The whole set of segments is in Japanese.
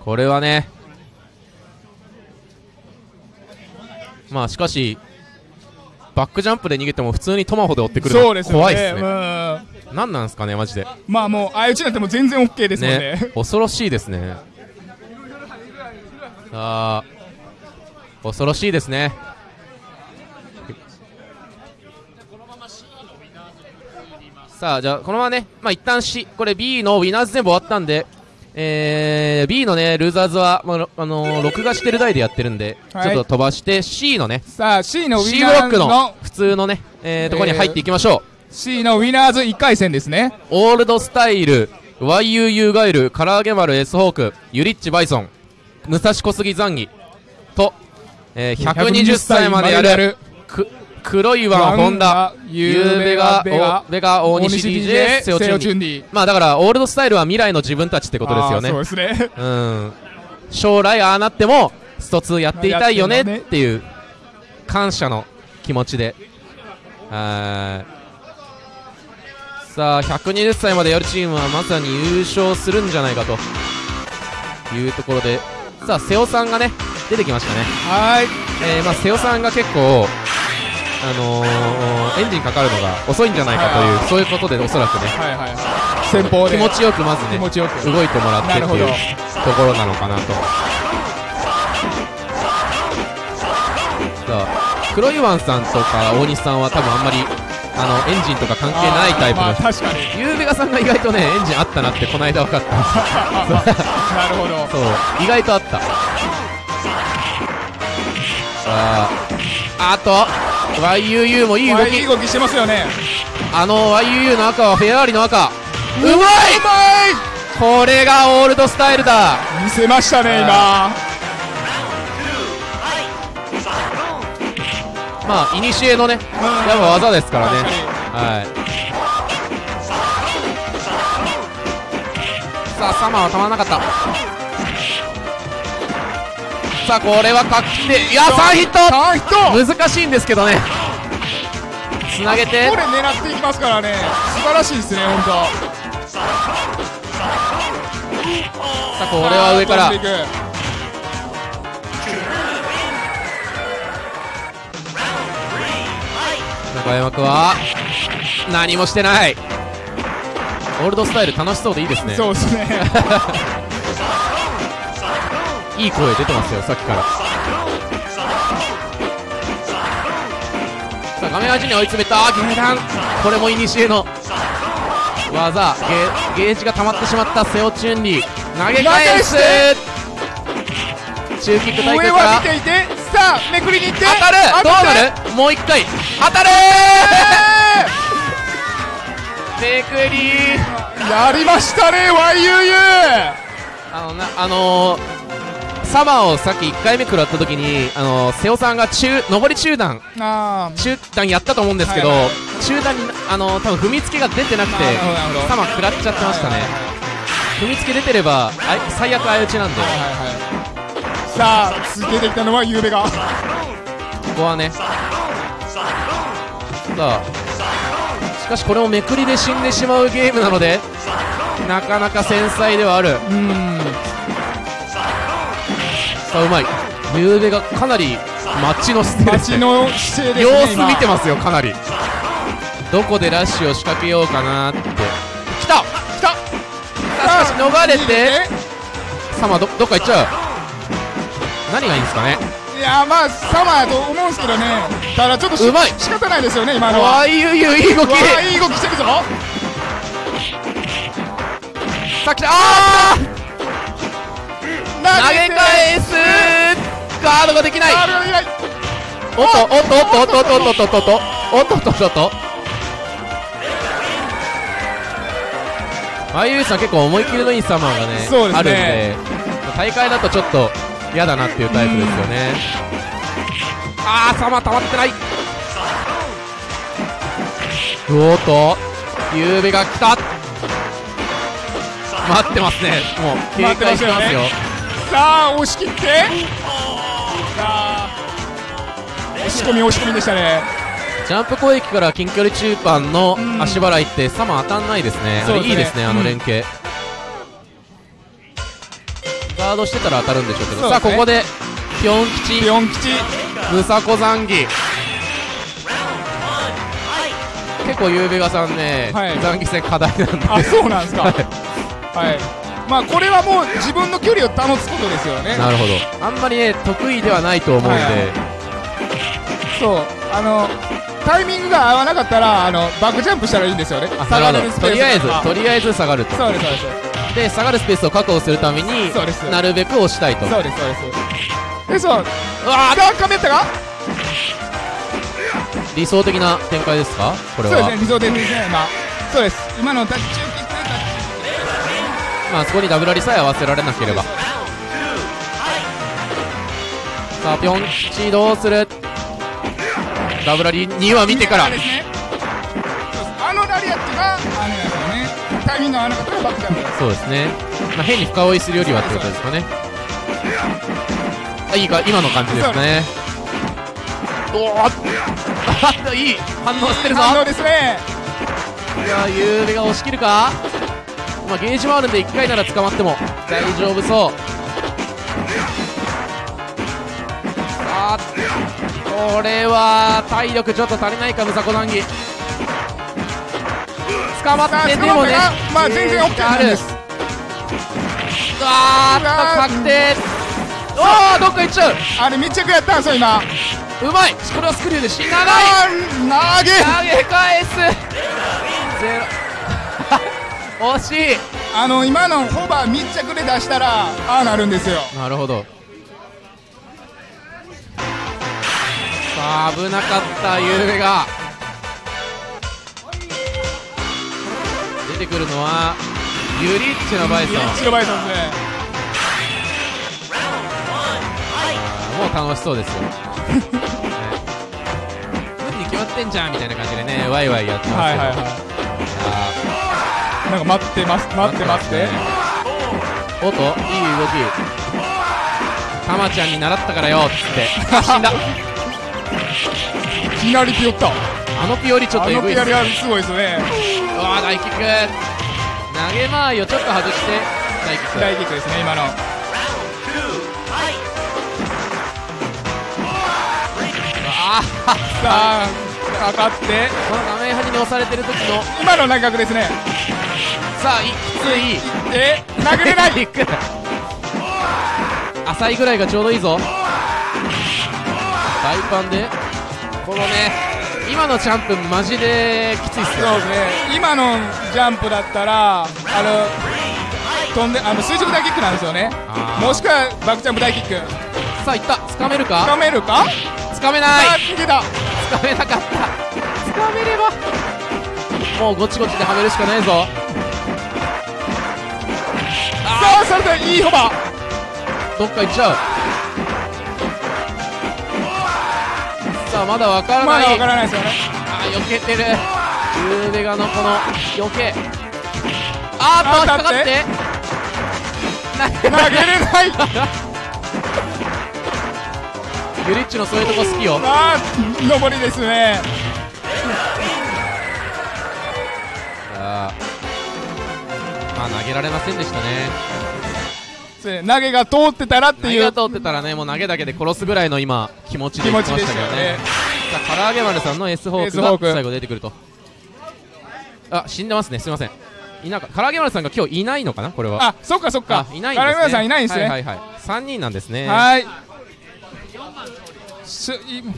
これはねまあしかしバックジャンプで逃げても普通にトマホで追ってくるの怖いっすね。うん。何なんすかねマジで。まあもう相打ちになっても全然 OK ですもんね。ね 恐ろしいですね。さあ恐ろしいですねさあじゃあこのままねまあ一旦 C これ B のウィナーズ全部終わったんでえー、B のねルーザーズは、まあ、あのー録画してる台でやってるんで、はい。ちょっと飛ばして C のねさあ C のウ C ィブロックのナーの普通のね、えー、ところに入っていきましょう、C のウィナーズ1回戦ですね。オールドスタイル YUU ガイル唐揚げ丸 S ホークユリッチバイソン武蔵小杉ザンギと、えー、120歳までやる。く黒いワンホンダゆうべゆうべが大西 DJ セオチュンディ。まあだからオールドスタイルは未来の自分たちってことですよね。そうですね。うん。将来ああなってもスト2やっていたいよねっていう感謝の気持ちで。はいさあ120歳までやるチームはまさに優勝するんじゃないかというところで。さあ瀬尾さんがね出てきましたね。はい。えー、まあ瀬尾さんが結構あのー、エンジンかかるのが遅いんじゃないかというそういうことでおそらくねはいはいはい。先方で。気持ちよくまずね気持ちよく。動いてもらってっていうところなのかなと。黒いワンさんとか大西さんは多分あんまりあのエンジンとか関係ないタイプのあーまあ確かに。ゆうべがさんが意外とねエンジンあったなってこの間分かった。なるほどそう意外とあったさああと YUU もいい動き。いい動きしてますよね。あの YUU の赤はフェアーリの赤。うまい！うまい！これがオールドスタイルだ。見せましたね今。まあ、いにしえのね、やっぱ技ですからね。はい。さあ、サマーはたまらなかった。さあ、これは画期的。いや、3ヒット3ヒット難しいんですけどね。つなげてこれ、狙っていきますからね素晴らしいですね本当さあ、これは上から中山君は、何もしてない。オールドスタイル楽しそうでいいですね。そうですね いい声出てますよ、さっきから。さあ、画面端に追い詰めた、ゲーダン。これもイニシエの技、ゲゲージが溜まってしまったセオチュンリー。投げ返す。中キック対上空か。らは見ていてさあめくりに行って当たる。どうなる？もう一回。当たるめくりやりましたね YUU あのなあのー、サマーをさっき1回目食らった時に、あのー、瀬尾さんが中上り中段あ中段やったと思うんですけど、はいはい中段にあのー、多分踏みつけが出てなくてサマー食らっちゃってましたね、踏みつけ出てればあい最悪相打ちなんで、はいはいはい。さあ続けてきたのはゆうべが。ここはね。さあしかしこれもめくりで死んでしまうゲームなのでなかなか繊細ではある。うんさあうまい。ゆうべがかなりマッチの姿勢ですね。街の姿勢ですね様子見てまますよかなり。どこでラッシュを仕掛けようかなって。来た!来た!しかし逃れて。サマーどどっか行っちゃう。何がいいんですかね。いやまあサマーやと思うんですけどね。ただちょっとしうまい。仕方ないですよね今のは。わいゆうゆういい動き。いい動きしてるぞ。さあ来た。あー投げて返す。ガードができない。おっとおっとおっとおっとおっとおっとおっとおっとおっとおっとおっとおっとあゆうさん結構思い切りのいいサマーがねあるんで大会だとちょっと嫌だなっていうタイプですよね。あーサマー溜まってない。おっとゆうべが来た。待ってますね。もう警戒してますよさあ押し切って。さあ。押し込み押し込みでしたね。ジャンプ攻撃から近距離中盤の足払いってサマ当たんないですね、うですね。れいいですね、あのうん連携、ガードしてたら当たるんでしょうけど、ね。さあここでピョン吉。ピョン吉。ムサコザンギ。結構ゆうべがさんね、はい。ザンギ戦課題なんで。あそうなんですか。は はいまあこれはもう自分の距離を保つことですよね。なるほど。あんまりね得意ではないと思うんで、はいはい。そう。あのタイミングが合わなかったらあのバックジャンプしたらいいんですよね。あ下がなるスペースとりあえずがとりあえず下がると。そうですそうです。で下がるスペースを確保するためにそうです。なるべく押したいと。そうですそうです。でそう。うわー。がかめったか？理想的な展開ですか？これは。そうですね理想的ですね。まあそうです。今のタッチまあそこにダブラリさえ合わせられなければ。さあピョンチどうする？ダブラリ2は見てから。ねそうですあのラリアットがあれなんですよね。タイミングが合わなかったらバックジャンプですそうですね、まあ、変に深追いするよりはってことですかね。あいいか今の感じですね。おお いい。反応してるぞ。反応ですね。いやゆうべが押し切るか？まあゲージもあるんで1回なら捕まっても。大丈夫そう。さあこれは体力ちょっと足りないかムサコ談義捕まってでもね。まあ全然 OK なんです。あーっと確定。おおどっか行っちゃう。あれ密着やったんですよ今。うまい。これはスクリューで死なない投げ。投げ返す。ゼロ惜しい。あの今のホバー密着で出したらああなるんですよ。なるほど。さあ危なかったゆうべが。出てくるのはユリッチのバイソン。白バイソンでもう楽しそうですよ。ね無理に決まってんじゃんみたいな感じでねワイワイやってますけど、はいはいはいなんか待ってます待ってますっておっといい動き。たまちゃんに習ったからよっつって。あ死んだ。いきなりピヨったあのピオリちょっあとエグいっすね。のピヨリはすごいですね。うわー大キック。投げ回りをちょっと外して。大キック。大キックですね今の。あさあかかって。ーこの画面端に押されてる時の。今の内角ですねさあいきついで投げれない。キック浅いぐらいがちょうどいいぞ。大パンで。このね今のジャンプマジできついっすよ。そうですね。今のジャンプだったらあの飛んであの垂直大キックなんですよね。もしくはバックジャンプ大キック。さあいった。掴めるつか？かめるか？掴めなあい掴めなかった。掴めれば。もうゴチゴチではめるしかないぞされでいいホどっか行っちゃう。さあまだわからない。まだわからないですよね。あー避けてる。ユーベガのこの避け。あーっと引っかかって。投げれない。ユリッチのそういうとこ好きよ。あー上りですね。あ。ーまあ投げられませんでしたねです。ね投げが通ってたらっていう。投げが通ってたらねもう投げだけで殺すぐらいの今気持ちで気言ってましたたけどね。よね。さあ唐揚げ丸さんの S ホークが最後出てくると。あ死んでますね。すいません。いなか唐揚げ丸さんが今日いないのかなこれは。あそっかそっか。あいないんですね。金村さんいないんですね。はいはいはい。3人なんですね。はい。すい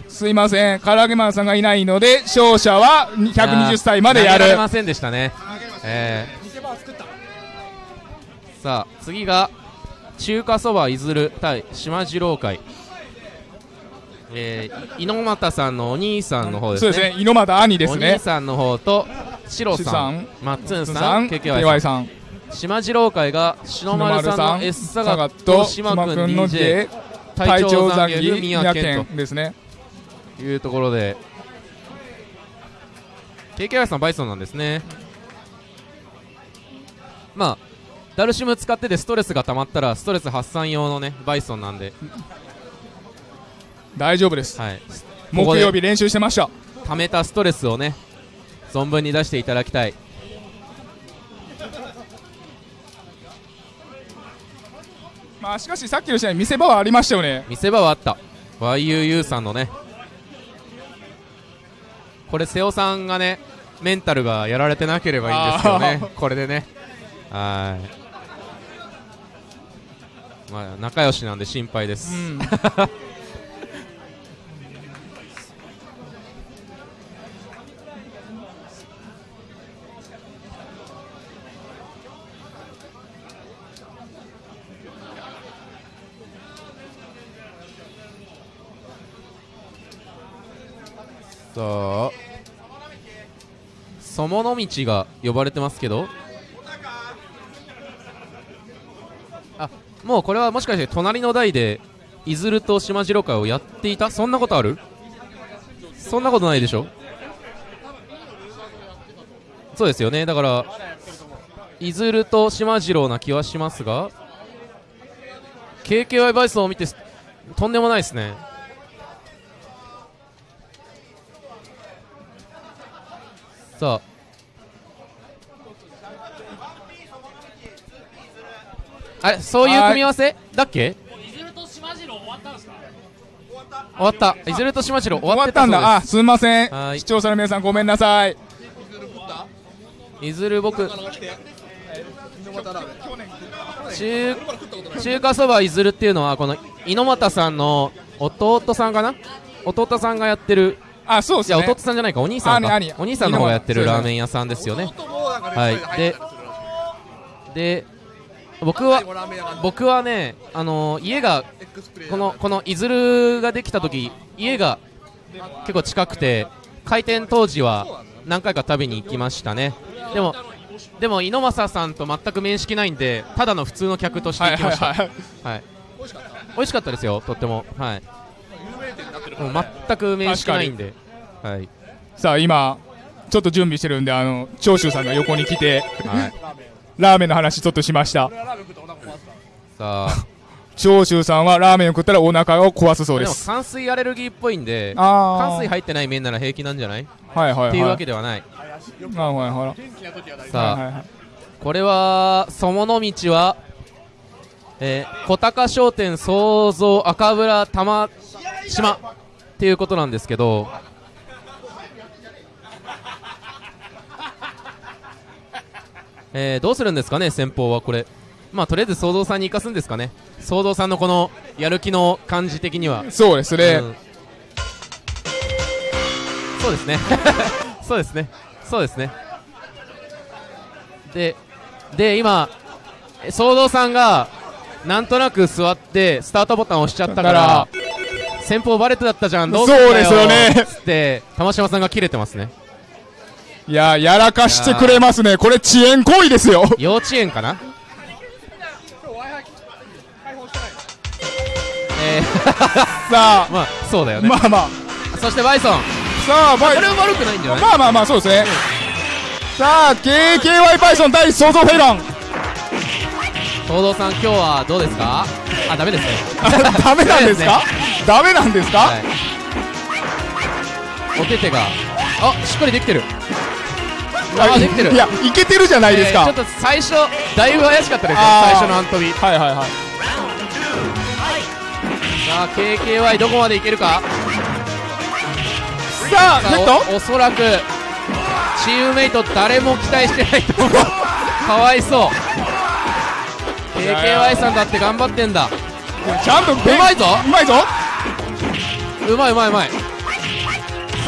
すいません。唐揚げマンさんがいないので勝者は120歳までやる。投げられませんでしたね。えー、さあ次が中華そばいずる対島次郎会。えー、い猪俣さんのお兄さんの方ですね。そうですね。猪俣兄ですおね兄さんの方とシロさんシさんマッツンささんん KKY KY さん。さん。島次郎会が篠丸さんの S サガとと島島君君の DJ J 隊隊長残儀宮健宮健ですね。というところで KKY さんバイソンなんですね。まあダルシム使っててストレスが溜まったらストレス発散用のねバイソンなんで、大丈夫です。はい、木曜日練習してました。溜めたストレスをね存分に出していただきたい。まあしかしさっきの試合見せ場はありましたよね。見せ場はあった。YUU さんのね。これ瀬尾さんがねメンタルがやられてなければいいんですけどね。これでね。はいまあ仲良しなんで心配です、うん。さあそもの道が呼ばれてますけどもうこれはもしかして隣の台でいずると島次郎会をやっていた？そんなことある？そんなことないでしょ？そうですよね。だからいずると島次郎な気はしますが KKY バイソンを見てとんでもないですね。さああれそういう組み合わせ？だっけ？終わったいずると島次郎終終わったわってたんだ。あすみません。はい。視聴者の皆さんごめんなさい。いずる僕中中華そばいずるっていうのはこの猪俣さんの弟さんかな？弟さんがやってる。あそうですね。いや弟さんじゃないか。お兄さんか。お兄さんの方がやってるラーメン屋さんですよね。はい。でで僕は僕はねあのー家がこのこのいずるができた時家が結構近くて開店当時は何回か食べに行きましたね。でもでも猪俣さんと全く面識ないんでただの普通の客としてはい行きました。はいはいはい。美味しかった。ですよとっても。はい。もう全く面識ないんで。はい。さあ今ちょっと準備してるんであの長州さんが横に来て。はいラーメンの話ちょっとしました。さあ。長州さんはラーメンを食ったらお腹を壊すそうでもです酸水アレルギーっぽいんであー。寒水入ってない麺なら平気なんじゃない？っはいはいはい。ていうわけではない。はいはいはい。さあ、はいはいこれはそもの道は、えー、小高商店創造赤村玉島っていうことなんですけどえー、どうするんですかね先方はこれ。まあとりあえず創造さんに生かすんですかね。創造さんのこのやる気の感じ的には。そうですね、うん。そうですね。そうですね。そうですね。でで今え騒動さんがなんとなく座ってスタートボタンを押しちゃったから先方バレてだったじゃんどうすんだそうですよね。つって玉島さんが切れてますねいややらかしてくれますね。これ遅延行為ですよ。幼稚園かな？えー、さあ。まあそうだよね、まあまあ。そしてバイソン。さあバイこれは悪くないんじゃない？まあまあまあそうですね、さあ KKY バイソン対創造フェイロン。東堂さん今日はどうですか？あ ダメですね。ダメなんですか？ダメなんですか、はいお手手が。あしっかりできてる。あできてる。いやいけてるじゃないですか、えーちょっと最初だいぶ怪しかったですよあー。最初のアントビさはいはいはい。あ KKY どこまでいけるか？ささあおおそらくチームメイト誰も期待してないと思う。かわいそう。KKY さんだって頑張ってんだ。ちゃんとううまいぞ。うまいぞ。うまいうまいうまい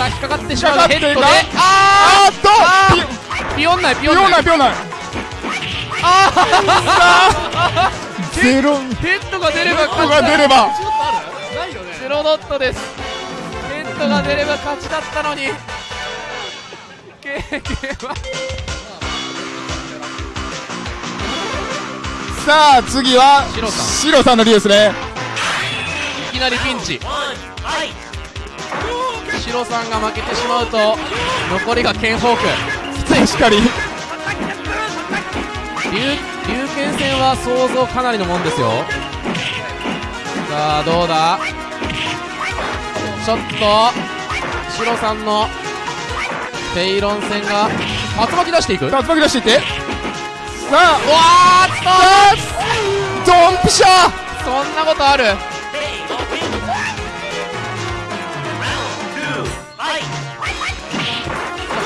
さあ引っかかってしまうヘッドで。ああーっと！あピヨンないピピヨンピヨンないあゼローヘッドが出れば勝ちだ出ればゼロドットですヘッドが出れば勝ちだったのに KK はさあ次はシロさんのリですねいきなりピンチシロさんが負けてしまうと残りがケンホーク。きついしっかり龍龍剣戦は想像かなりのもんですよ。さあどうだ？ちょっとシロさんのペイロン戦が竜巻出していく？竜巻出していって。さあ。わーっとドンピシャ。そんなことある？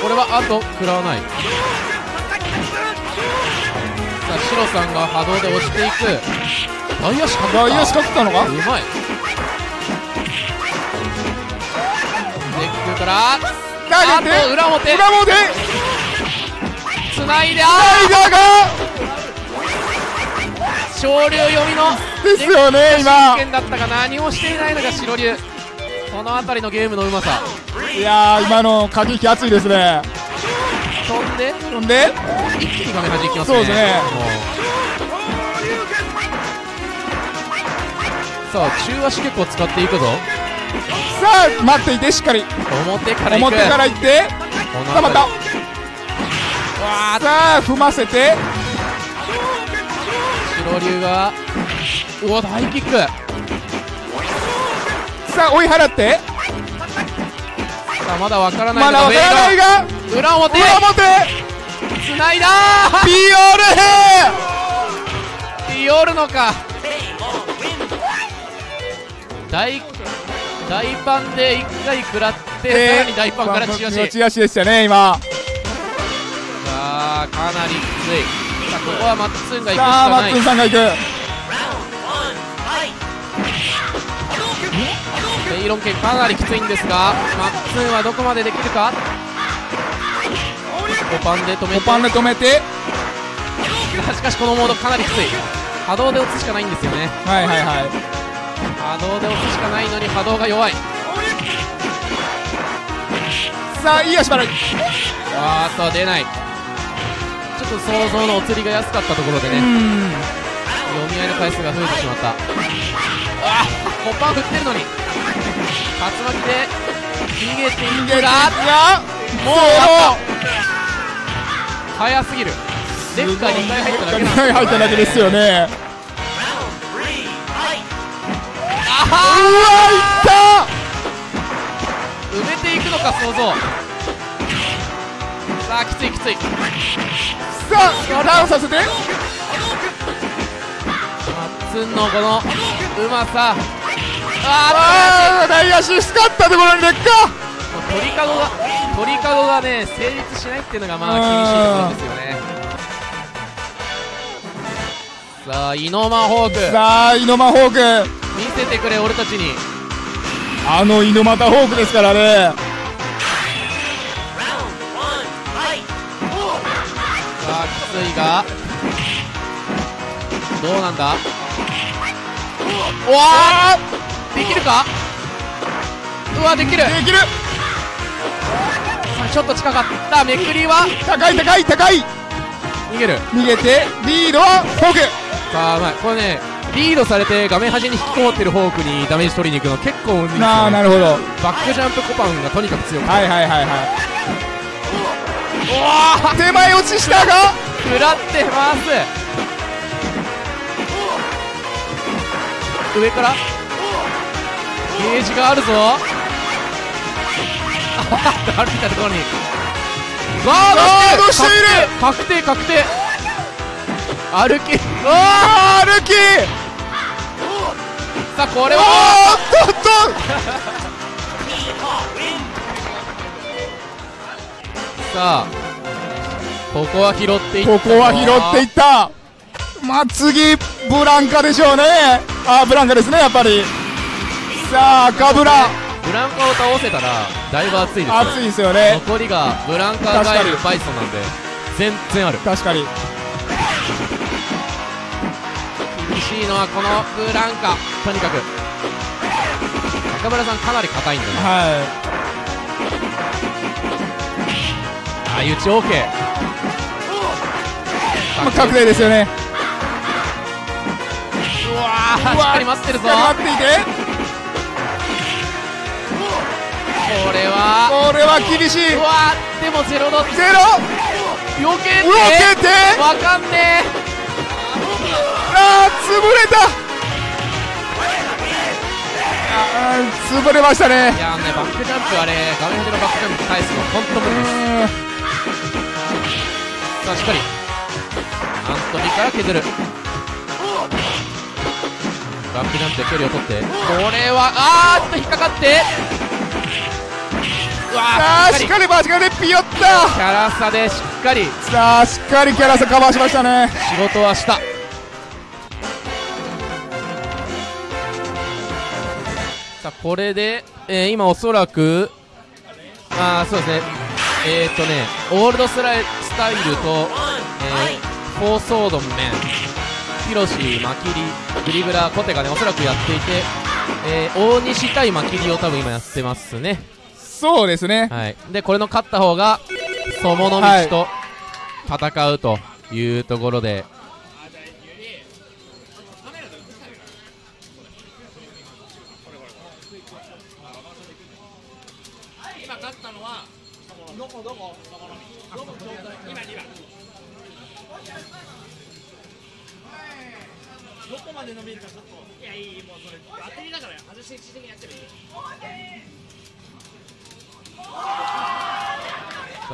これはあと食らわない。さあシロさんが波動で押していく。大足か外野しかったのか？うまい。ネックから。あ投げて。と裏表。裏表。つないでラあイダーが。ー昇竜読みの。ですよね今。真剣だったが何もしていないのが白龍この辺りのゲームのうまさ。いやー今の駆け引き熱いですね。飛んで？ほんで？一気に画面端いきますね。そうですね。さあ中足結構使っていくぞ。さあ待っていてしっかり。表から行く。表から行って。さあまた。わあさあ踏ませて。白龍がうわ大キックさあ追い払って。さあまだわからないまだわからないがが裏表。裏表。つないだ。ピオルヘーヨルのか。大大パンで1回食らって、さらに大パンからチラシ。チでしたね今。さあかなりきつい。さあここはマッツンが行くしさあマッかないツンさんが行くペイロン剣かなりきついんですがマッツンはどこまでできるか？コパンで止めて。コパンで止めて。しかしこのモードかなりきつい。波動で押すしかないんですよね。はいはいはい。波動で押すしかないのに波動が弱い。さあいい足払いあーっと出ない。ちょっと想像のお釣りが安かったところでね。うん。読み合いの回数が増えてしまったあーコパン振ってるのに。竜巻で逃げていくががもう早すぎるレフか2回入っただけなん2回入っただけですよね。あうわいった。ー埋めていくのか想像。さあきついきつい。さあダウンさせてマッツンのこのうまさ。あああ大足スカったところに劣化ー鳥かごが鳥かごがね成立しないっていうのがまあ厳しいところですよね。さあイノマホーク。さあイノマホーク。見せてくれ俺たちに。あのイノマタホークですからね。さあきついが。どうなんだ？うわーできるか？うわできる。できる。ちょっと近かった。めくりは？高い高い高い。逃げる。逃げてリードはホーク。さあまあこれねリードされて画面端に引きこもってるフォークにダメージ取りに行くの結構むずいね。あなるほど。バックジャンプコパンがとにかく強くて。はいはいはいはい。おわ手前落ちしたが。食らってます上から。ゲージがあるぞ。歩いたところに。ガードしてる？ガード確定確定。歩き。あー歩き。さあこれおはーっとっとさあここは拾っていったここは拾っていったまあ次ブランカでしょうね。あーブランカですねやっぱり。さあ赤ブラ。ブランカを倒せたらだいぶ熱いですよ。熱いですよね。残りがブランカガエルバイソンなんで全然ある。確かに。厳しいのはこのブランカ。とにかく。中村さんかなり硬いんだね。は相打ち OK いまあ確定ですよね。うわーしっかり待ってるぞ。待っていてこれは。これは厳しい。うわーでもゼロドッゼロ？避けて。動けて？わかんねあー潰れた。あー潰れましたね。いやーねバックジャンプあれ画面上のバックジャンプ返すの本当無理です。さあしっかり。アントビから削るバックジャンプで距離を取って。これはあーっと引っかかって。うわさあーしっかり。しっかり間近でピヨったキャラ差でしっかり。さあしっかりキャラさカバーしましたね。仕事はした。さあこれで、えー今おそらくあーそうですね。えー、っとねオールドスライスタイルと、えー、フォーソードメンヒロシマキリグリブラコテがねおそらくやっていて、えー大西対マキリを多分今やってますね。そうですね。はい、でこれの勝った方が友の道と戦うというところで、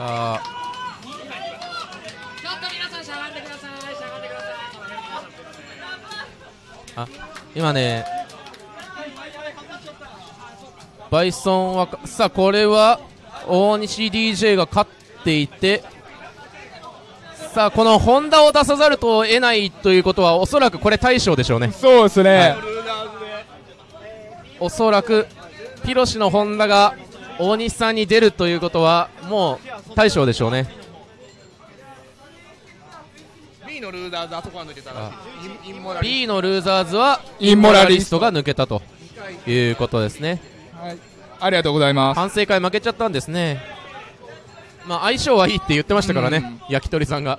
さあちょっと皆さんしゃがんでくださいしゃがんでくださいあ今ねバイソンはさあこれは大西 DJ が勝っていてさあこのホンダを出さざると得ないということはおそらくこれ大将でしょうね。そうですね、おそらくピロシのホンダが大西さんに出るということはもう大将でしょうね。B のルーダーズあそこは抜けたら B のルーザーズはインモラリストが抜けたということですね。はい、ありがとうございます。反省会負けちゃったんですね。まあ相性はいいって言ってましたからね、焼き鳥さんが。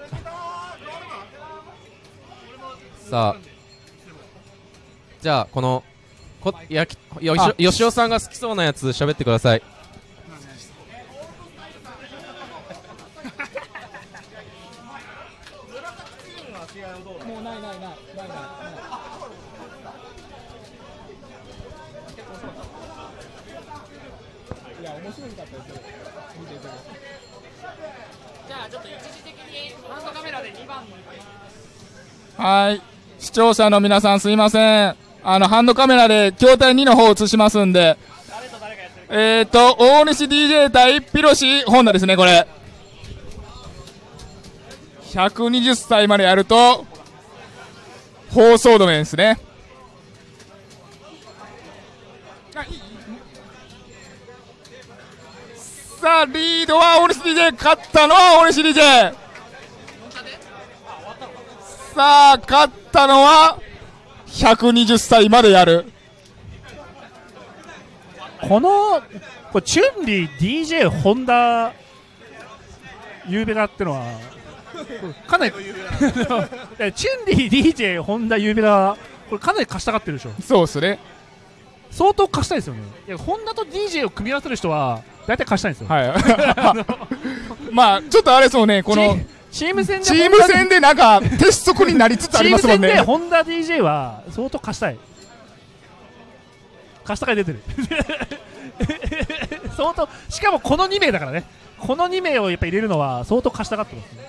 さあじゃあこのこ焼きよしあ。よしおさんが好きそうなやつ喋ってくださいじゃあちょっと一時的にハンドカメラで2番はい。視聴者の皆さんすいません。あのハンドカメラで筐体2の方を映しますんで。えーと大西 DJ 対ピロシホンダですねこれ。120歳までやると放送止めですね。さあリードは大西 DJ 勝ったのは大西 DJ さあ勝ったのは120歳までやる。このこれチュンリー DJ ホンダゆうべらってのはかなりえ チュンリー DJ ホンダゆうべらこれかなり貸したがってるでしょ。そうですね。相当貸したいですよね。いやホンダと DJ を組み合わせる人は大体貸したいんですよ、はい。まあちょっとあれそうねこのチーム戦でチーム戦でなんか鉄則になりつつありますもんチーム戦でねホンダ DJ は相当貸したい。貸した会出てる。相当しかもこの2名だからね。この2名をやっぱ入れるのは相当貸したがってますね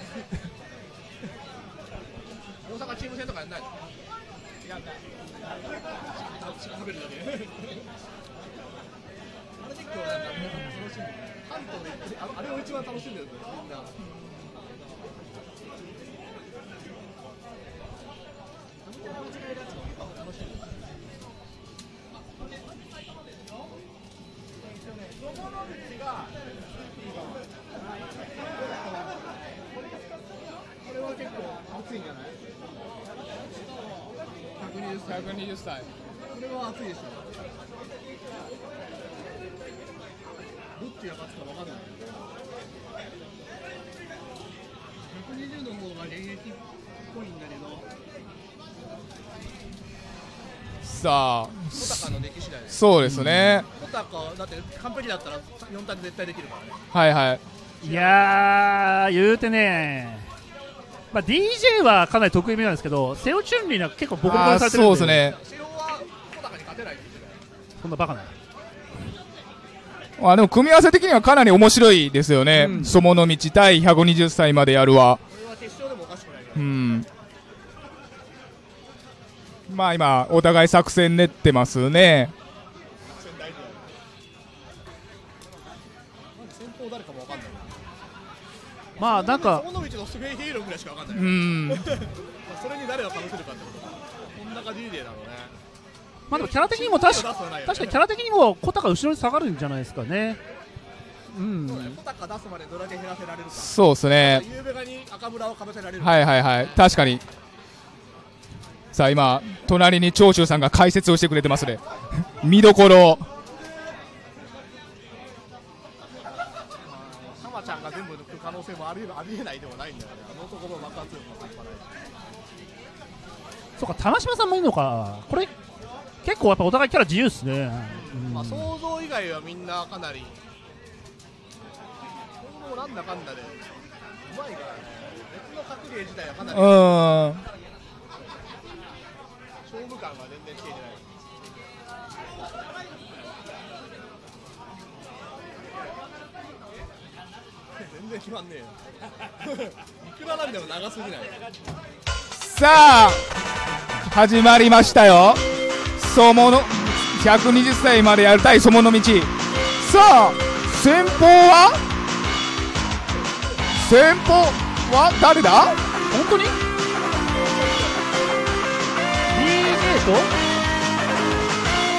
120歳120歳これは熱いでしょ。どっちが勝つか分かんない。120の方が現役っぽいんだけどさあそうですね、小高だって完璧だったら4択絶対できるからね。はいはい。いやー言うてねまあ、DJ はかなり得意目なんですけどセオチュンリーは結構ボコボコされてるんで。そうですね。そんなバカな。あでも組み合わせ的にはかなり面白いですよね、うん。そもの道対120歳までやるは。まあ今、お互い作戦練ってますね。まあなんかその道のスフェイヒーローぐらいしかわかんない、うん。まあそれに誰をかぶせるかってことかこんな感じでだろうねまあでもキャラ的にも確かね確かにキャラ的にもコタが後ろに下がるんじゃないですかねうんそうだねコタカ出すまでどれだけ減らせられるかそうですね。ゆうべがに赤村をかぶせられるはいはいはい。確かに。さあ今、隣に長州さんが解説をしてくれてますね。見どころ。性もありありえないでもないんだよねあの男の爆発力も半端ないそうか玉島さんもいるのか。これ結構やっぱお互いキャラ自由っすね、うん。まあ想像以外はみんなかなり。今後もなんだかんだでうまいからね。別の格ゲー自体はかなり。うーん。勝負感が全然つけてない然決まんねえよ。いくらなんでも長すぎない。さあ、始まりましたよ。そもの、120歳までやる対そもの道。さあ、先方は？先方は誰だ？本当に？DJ と？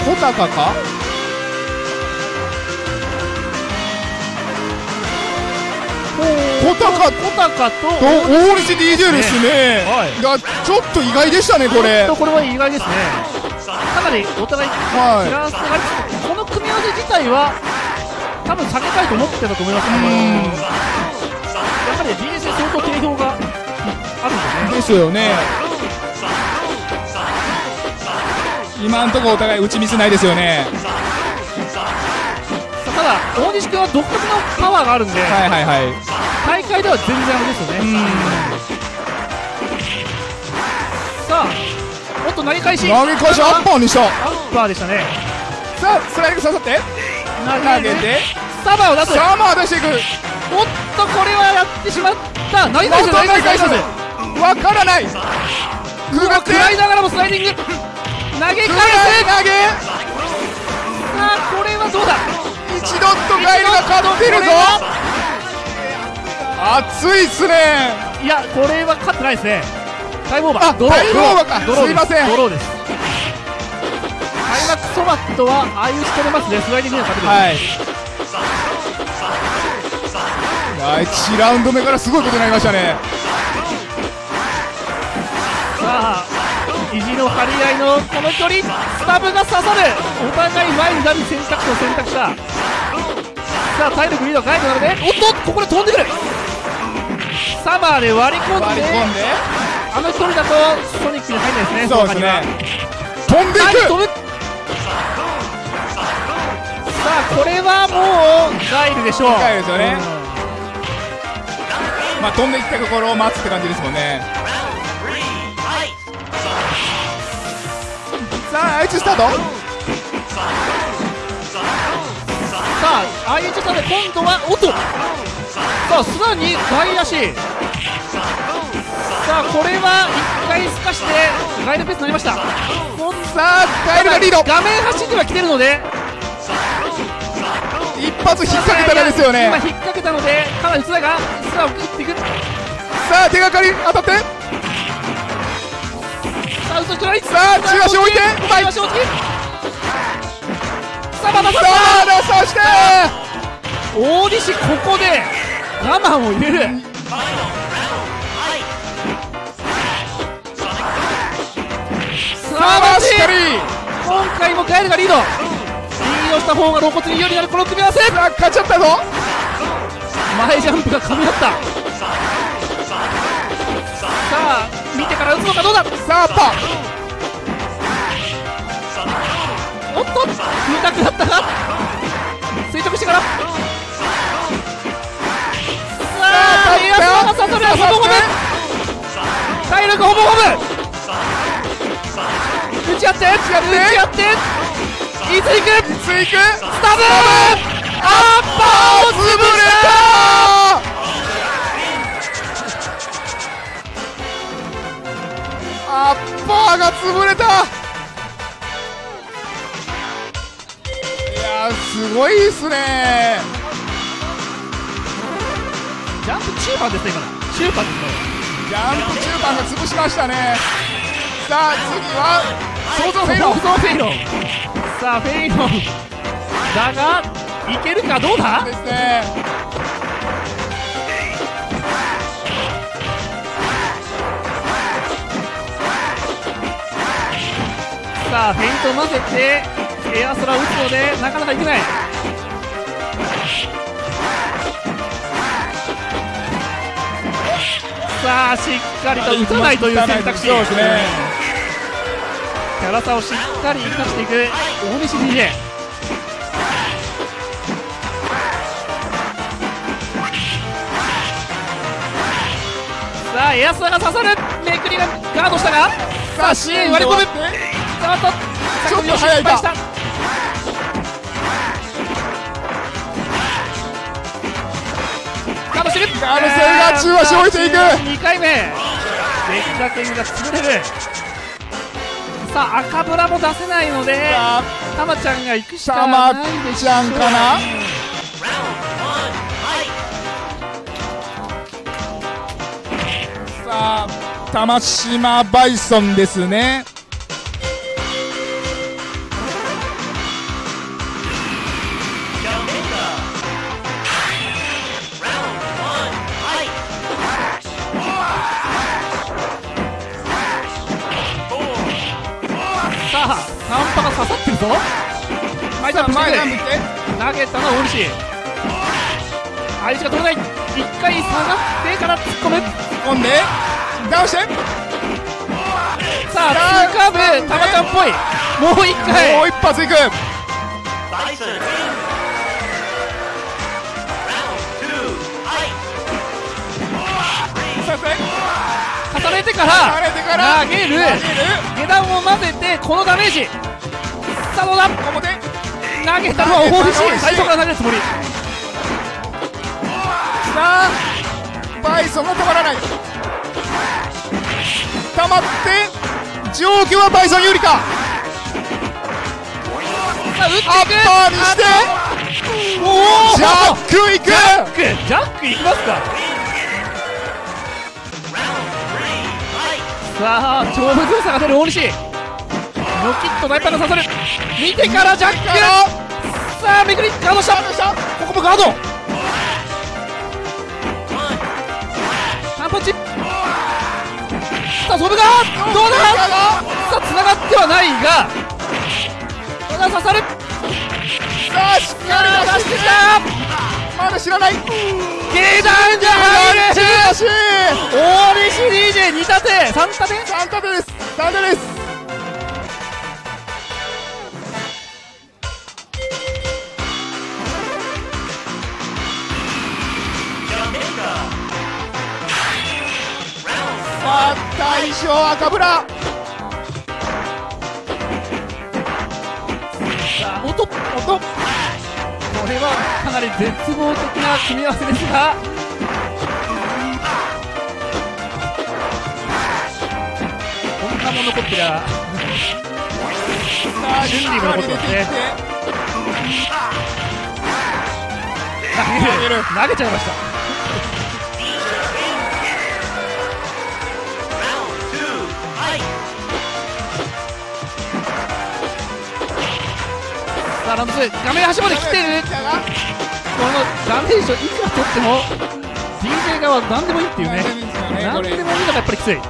小高か？小高コタカとと大西 DJ ですね。はいいや、ちょっと意外でしたね、これ。とこれは意外ですねかなりお互いはいフランスがありつつこの組み合わせ自体は多分避けたいと思ってたと思いますけどもやはり DJ 戦相当定評があるんでねですよね。今んとこお互い打ちミスないですよね。だ大西君は独特のパワーがあるんで、はいはいはい。大会では全然あれですよね、さあおっと投げ返し投げ返しアッパーにした。アッパーでしたねさあ、スライド刺さって。投投げて。サバを出すサーマー出していく。おっとこれはやってしまった投げ返した投げ返した投げ返したわからない。くぐって。食らいながらもスライディング投げ返す投げ。さあこれはどうだ？一ドットガイルが勝ってるぞ。熱いっすね。いやこれは勝ってないですね。タイムオーバー。あドロー。タイムオーバーか。す。すいません。ドローです。開幕そばとはああいう仕留めますねスライディングには勝てる。はい。はい、1ラウンド目からすごいことになりましたね。さあ意地の張り合いのこの距離。スタブが刺さる。お互い前になる選択肢を選択したさあ体力リードがガイドなので？おっとここで飛んでくる。サマーで割り込んで。あの距離だとソニックに入んないですね。そうですね。の飛んでいく。飛ぶ。さあこれはもうガイルでしょう。ガイルですよね。まあ飛んでいったところを待つって感じですもんね。さあ、あいつスタート。さあああいう状態で今度はおっとさあさらに外足さあこれは1回すかしてガイルペースになりました。さあ、ガイルがリード。画面端には来てるので。一発引っ掛けたらですよね。今。引っ掛けたのでかなりスラがスラを打っていく。ささあ、手がかり当たって。あ打つしないささあ、中足置いて。前足をつきさあまたさ、そして。大西ここで我慢を入れるさあ、マジし。今回もガエルがリードリードした方が露骨に有利になるこの組み合わせあ、勝っちゃったぞ。前ジャンプが噛み合ったさあ見てから打つのかどうだ？さあ、パー。おっと見たくなったか垂直してから。さあエアスが刺さるほぼほぼ。体力ほぼほぼ。打ち合って打ち合って。いつ行く？ついく？スタブアッパーを潰したアッパーが潰れたすごいっすね。ジャンプ中盤ですね今の。中盤ですね。ジャンプ中盤が潰しましたね。さあ次は想像フェイロン。想像フェイロン。さあフェイロン。だがいけるかどうだ？ですね。さあフェイントを混ぜてエアソラを打つのでなかなかいけない。さあしっかりと打たないという選択肢。そうですねキャラ差をしっかり生かしていく大西 DJ さあエアスラが刺さる。めくりがガードしたがさあ支援割り込む。ちょっと早いかしてるガードしてるが中足を置いていく。2回目が潰れるさあ赤ブラも出せないのでさあ。たまちゃんが行くしかないでしょう。ちゃんかな？さあ玉島バイソンですねさあカンパが刺さってるぞ。前ジャンプして。投げたのは大西相手が取れない。一回下がってから突っ込む。込んで。倒して。さあツーカーブたまちゃんっぽい。もう一回。もう一発いくれてから投げる。下段を混ぜてこのダメージ。さあどうだ？表。投げたのは大投げた西。最初から投げるつもり。さあ。バイソンが止まらない。溜まって状況はバイソン有利か。さあ打っていく。アッパーにして。ジャックいく。ジャック。ジャックいきますかさあ勝負強さが出る大西。ノキッとナイパーが刺さる見てからジャックさあめくりガードした。ここもガード。ハンパチ。さあそれがどうだ？さあ繋がってはないがただ刺さるさあしっかり出してきた。まだ知らない。下段じゃ入る中足大西 DJ2 立て3立て3立てです。3立てです。さあ大将赤ブラ。音音これはかなり絶望的な組み合わせですが。こんなもん残ってりゃさあ準備も残ってますね。投げる投げちゃいましたさあランド2画面端まで来てる。このダメージをいくら取っても DJ 側は何でもいいっていうね。何でもいいのがやっぱりきつい。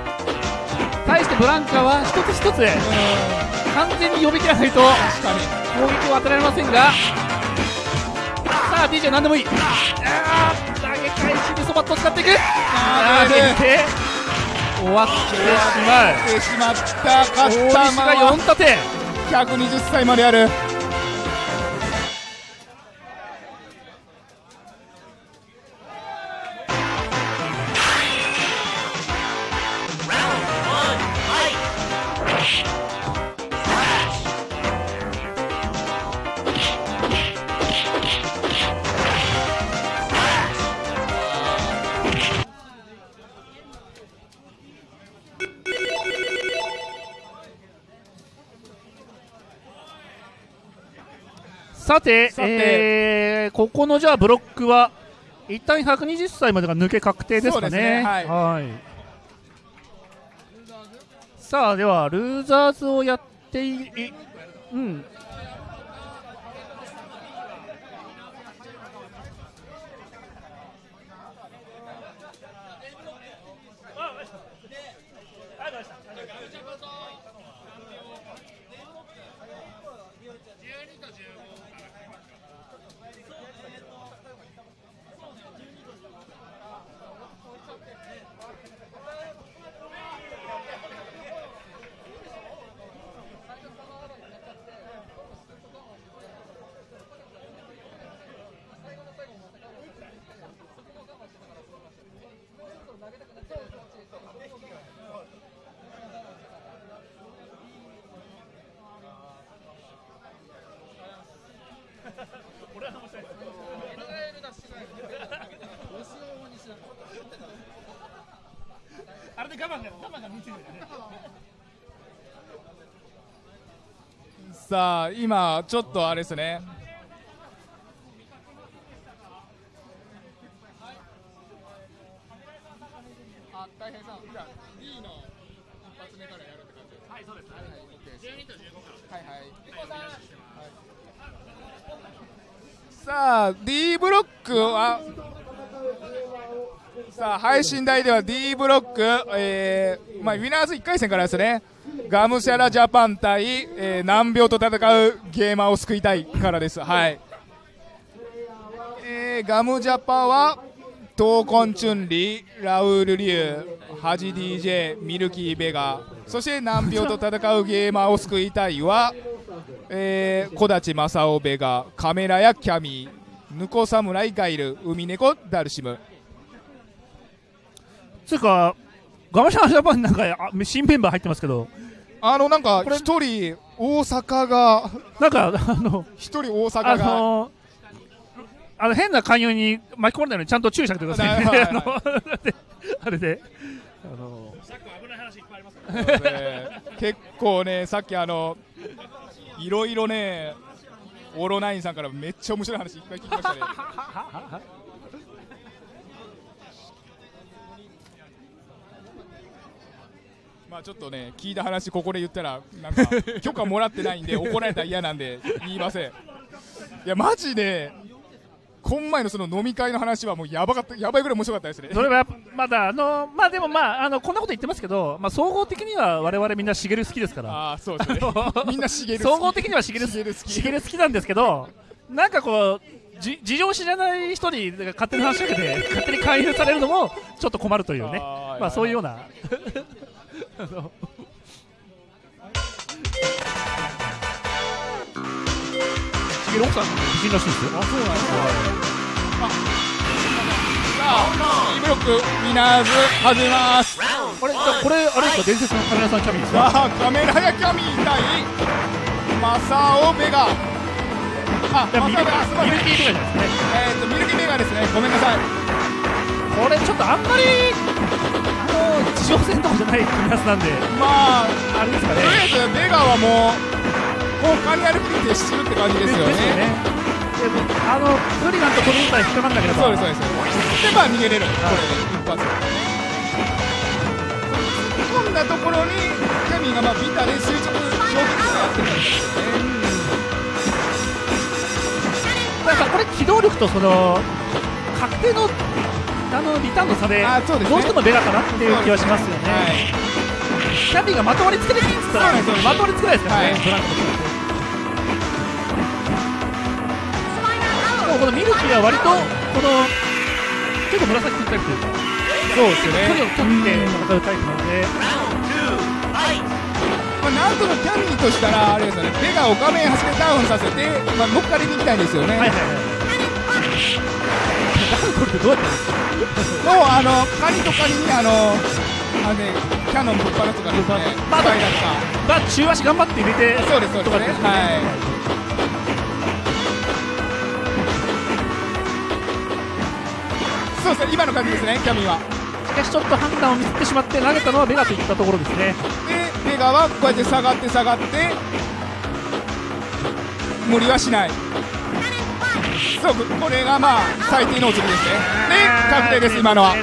対してブランカは一つ一つ完全に呼び切らないと攻撃を与えられませんが。さあ DJ 何でもいい。あー投げ返しにそばっと使っていく。あー投げて終わってしまうてしまった勝大った西が4立て120歳まであるさてさて。えーここのじゃあブロックは一旦120歳までが抜け確定ですかね。ね。はい。はい。さあではルーザーズをやっていいうんで我慢が我慢が見てるよね。さあ今ちょっとあれですねあ大平さんじゃあ D の一発目からやるって感じですはいそうですはいはい OK 12と15からはいはいさあ D ブロックはさあ配信台では D ブロック、えーまあ、ウィナーズ1回戦からですね。ガムシャラジャパン対、えー難病と戦うゲーマーを救いたいからです。はい、えーガムジャパは闘魂チュンリーラウール・リュウハジ DJ ミルキー・ベガそして難病と戦うゲーマーを救いたいは、えー、小立正雄ベガカメラやキャミーヌコ侍ガイル海猫ダルシム。つうかガマシャンジャパンなんかあ新メンバー入ってますけど。あのなんか一人大阪がなんかあの一人大あ阪が。のあの変な勧誘に巻き込まれないようにちゃんと注意してあげてくださいね。はい あのあれで、あので結構ねさっきあのいろいろねオロナインさんからめっちゃ面白い話いっぱい聞きましたねまあちょっとね聞いた話ここで言ったらなんか 許可もらってないんで怒られたら嫌なんで言いませんいやマジで今前のその飲み会の話はもうやばかったやばいぐらい面白かったですねそれはまだあのまあでもまああのこんなこと言ってますけど、まあ総合的には我々みんなしげる好きですから。ああそうですね みんなしげる総合的にはしげるしげる好きしげる好きなんですけど、なんかこうじ事情知らない人に勝手に話しかけて勝手に勧誘されるのもちょっと困るというね。まあそういうような。あのしげる奥さん美人らしいですよ。あそうなんですかさあ B ブロックウィナーズ始めますこれじゃこれあれですか伝説のカメラさんキャビンですか。あカメラやキャミー対マサオベガあいやミルマサオベガあすいませんミルキーとかじゃないですね。えーとミルキーベガですねごめんなさいこれちょっとあんまり地上戦とかじゃない組み合わせなんで。まああれですかね。とりあえずベガはもう後半に歩きに徹してるって感じですよですよね。あのフリガンとトルーター引っかかんなければそうですそうですでまあ逃げれるこれで一発。突っ込んだところにキャミーがまあビタで垂直衝撃でやってるんですよね。なんかこれ機動力とその確定のあのリターンの差であそうですね。どうしてもベガかなっていう気はしますよね、はい。キャビンがまとわりつけないっつったらそうですそうですまとわりつけないですからね、はい。ブランコとこのミルキーは割とこの結構紫振ったりというかそうですよ距離をね取って戦うタイプなので、まあ、なんとかキャミーとしたらあれですよね。ベガを画面端でダウンさせて、まあ、乗っかりに行きたいんですよね、はいはいはい。ダウン取るってどうやってやるんですかもうあのカニとカニにあのあのねキャノンぶっ放すとかです。ねまあスパイダーとかまあ中足頑張って入れてそうです。そうです。ねはいそうですね今の感じですね。キャミーは。しかしちょっと判断をミスってしまって投げたのはベガといったところですね。でベガはこうやって下がって下がって無理はしない。そうこれがまあ最低のお釣りですね。で確定です今のは。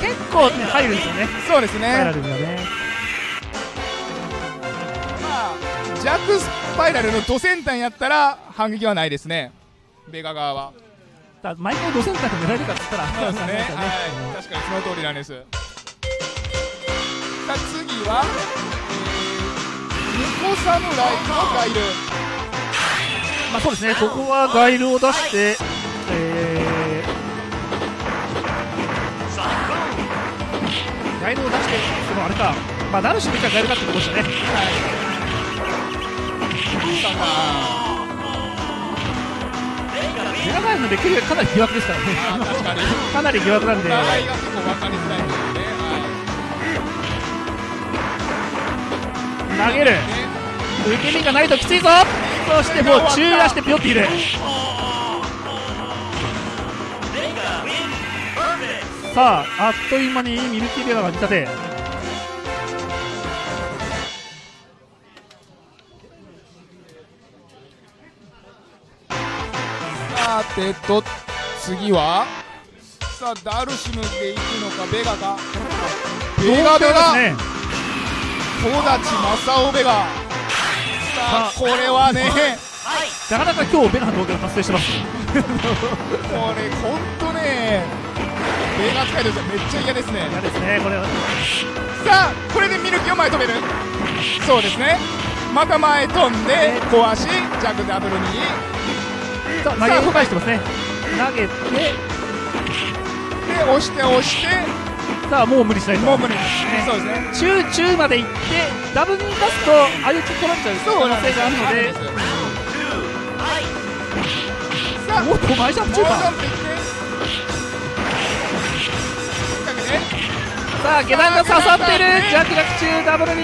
結構ね入るんですよね。そうですスパイラねルね。まあジャックスパイラルのドセンタンやったら反撃はないですね。ベガ側は。だ毎回ドセンターで狙えるかっつったらそうですね。なんかはい。確かにその通りなんです。さあ次は、えー、猫侍のガイルまあそうですね。ここはガイルを出してえーガイルを出してそのあれか。まあダルシムかガイルかってことでしたね。さあメガガイルのレックかなり疑惑ですからね。確かなり疑惑なんで。投げる。い、受け身がないときついぞそしてもう中足してピョっているさああっという間にミルキーベガが見立て。さてと次はさあダルシムでいくのかベガかベガベガね。戸立正雄ベガさあこれはねなかなか今日ベガの動画が発生してますこれ本当ねベガ使い。としてめっちゃ嫌ですね嫌ですねこれはさあこれでミルキーを前止めるそうですねまた前飛んで壊し弱ダブルにさあ投げ返してますね投げてで押して押してさあもう無理しないと。もう無理ですそうですね。中中まで行ってダブルに出すと相打ち取られちゃう。可能性があるので。さあおっと前ジャンプ中盤。さあ下段が刺さっている。ジャックジャック中ダブルに。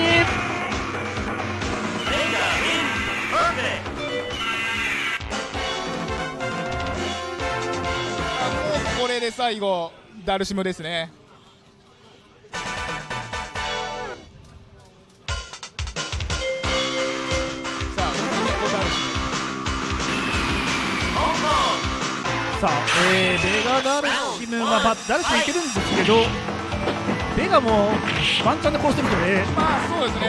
あもうこれで最後ダルシムですねさあ、えー、ベガダルシムは、まあ、ダルシムいけるんですけどベガもワンチャンで殺してるのでムまあそうですね。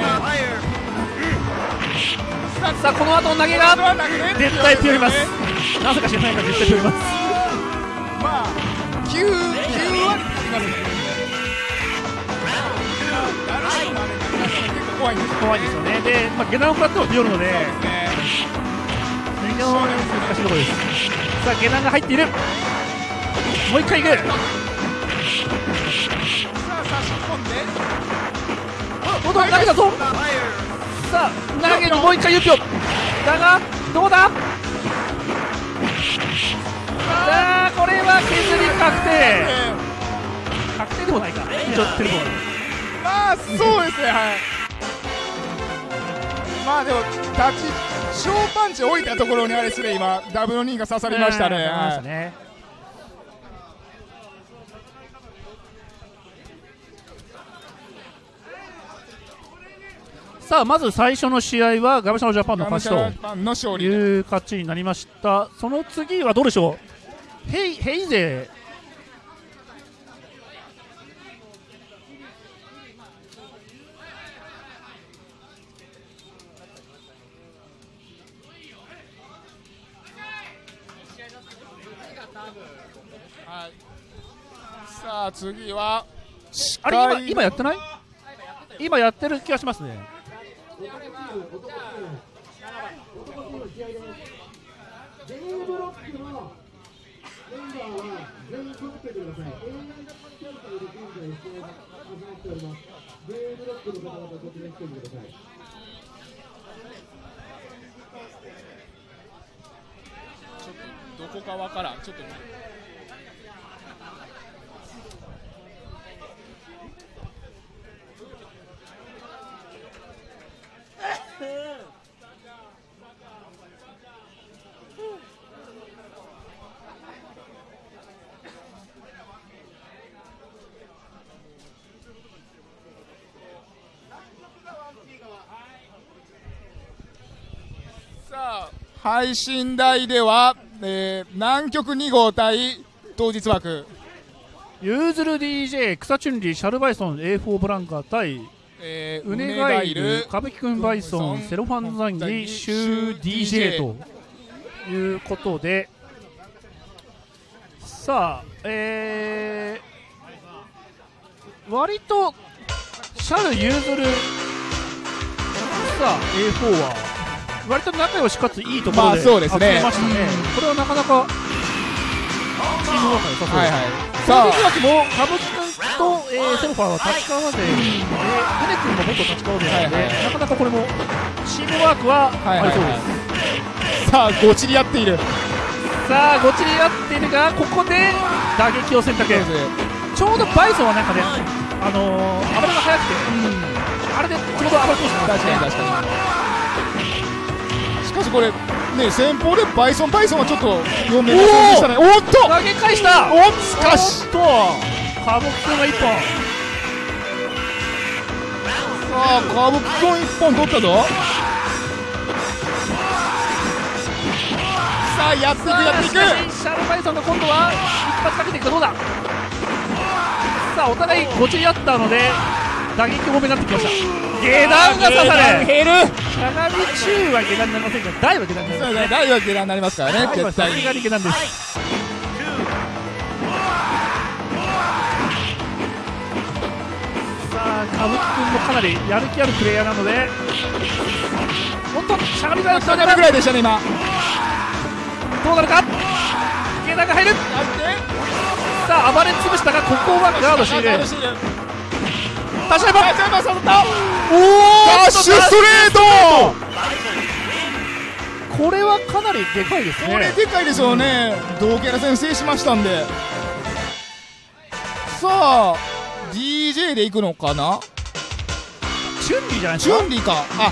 さあこの後の投げが絶対強います。なぜか知らないが絶対強います。まあ9 9割つきますね。怖いんです。よね。で、まあ、下段を食らっても強いので非常に難しいところですさあ下段が入っている。もう一回いく。さあ差し込んで。おっと投げたぞ。さあ投げるもう一回ユピョだがどうだ？さあこれは削り確定。え確定でもないか。一応テレフォンーまあそうですねはいまあでも立ち小パンチ置いたところにあれですね今。ダブルニーが刺さりましたね。刺さあまず最初の試合はガムシャノジャパンの勝ちという勝ちになりました。その次はどうでしょう？ヘイヘイ勢さあ次はあれ今今やってない？今やってる気がしますね。どこかわからん。ちょっと配信台では、えー南極2号対当日枠、ユーズル DJ 草チュンリーシャルバイソン A4 ブランカー対えーウネガイル歌舞伎くんバイソンセロファンザンギシュー DJ ということでさあえー、割とシャルユーズルさあ A4 は割と仲良しかついいところでまあそうですね。集めましたね、これはなかなかチームワークが良さそうです、はいはい、さあ、も歌舞伎くんと、えー、セルファーは立川勢で、船君も元立川勢なので、はいはいなかなかこれもチームワークははいありそうです。あ、さあ、ごちり合っている、さあ、ごちり合っているが、ここで打撃を選択。ちょうどバイソンはなんかね、あのー、暴れが速くて、あれでちょうど暴れ通してます確かに確かに、しかしこれ、ね、先方でバイソン、バイソンはちょっと読めませんでしたね、おっと、投げ返した！おっしかし、おっと、歌舞伎くんが一本。さあ、歌舞伎君一本取ったぞ。さあ、やっていく、やっていく。シャルバイソンが今度は一発かけていく。かどうださあお互いごちり合ったので打撃多めになってきました下段が刺され減る。しゃがみ中は下段になりませんが大は下段になりますね大は下段になりますからね、絶対に。さすがに下段です歌舞伎君もかなりやる気あるプレイヤーなのでおっとしゃがみが下段ぐらいでしたね、今。どうなるか？下段が入る。さあ暴れ潰したがここはガードしているガードしている。立ち上がるダッおシュストレート。これはかなりでかいですね。これでかいですよね、同キャラ戦制しましたんで。さあ、DJ で行くのかな？チュンリーじゃないですか？チュンリーか。あ、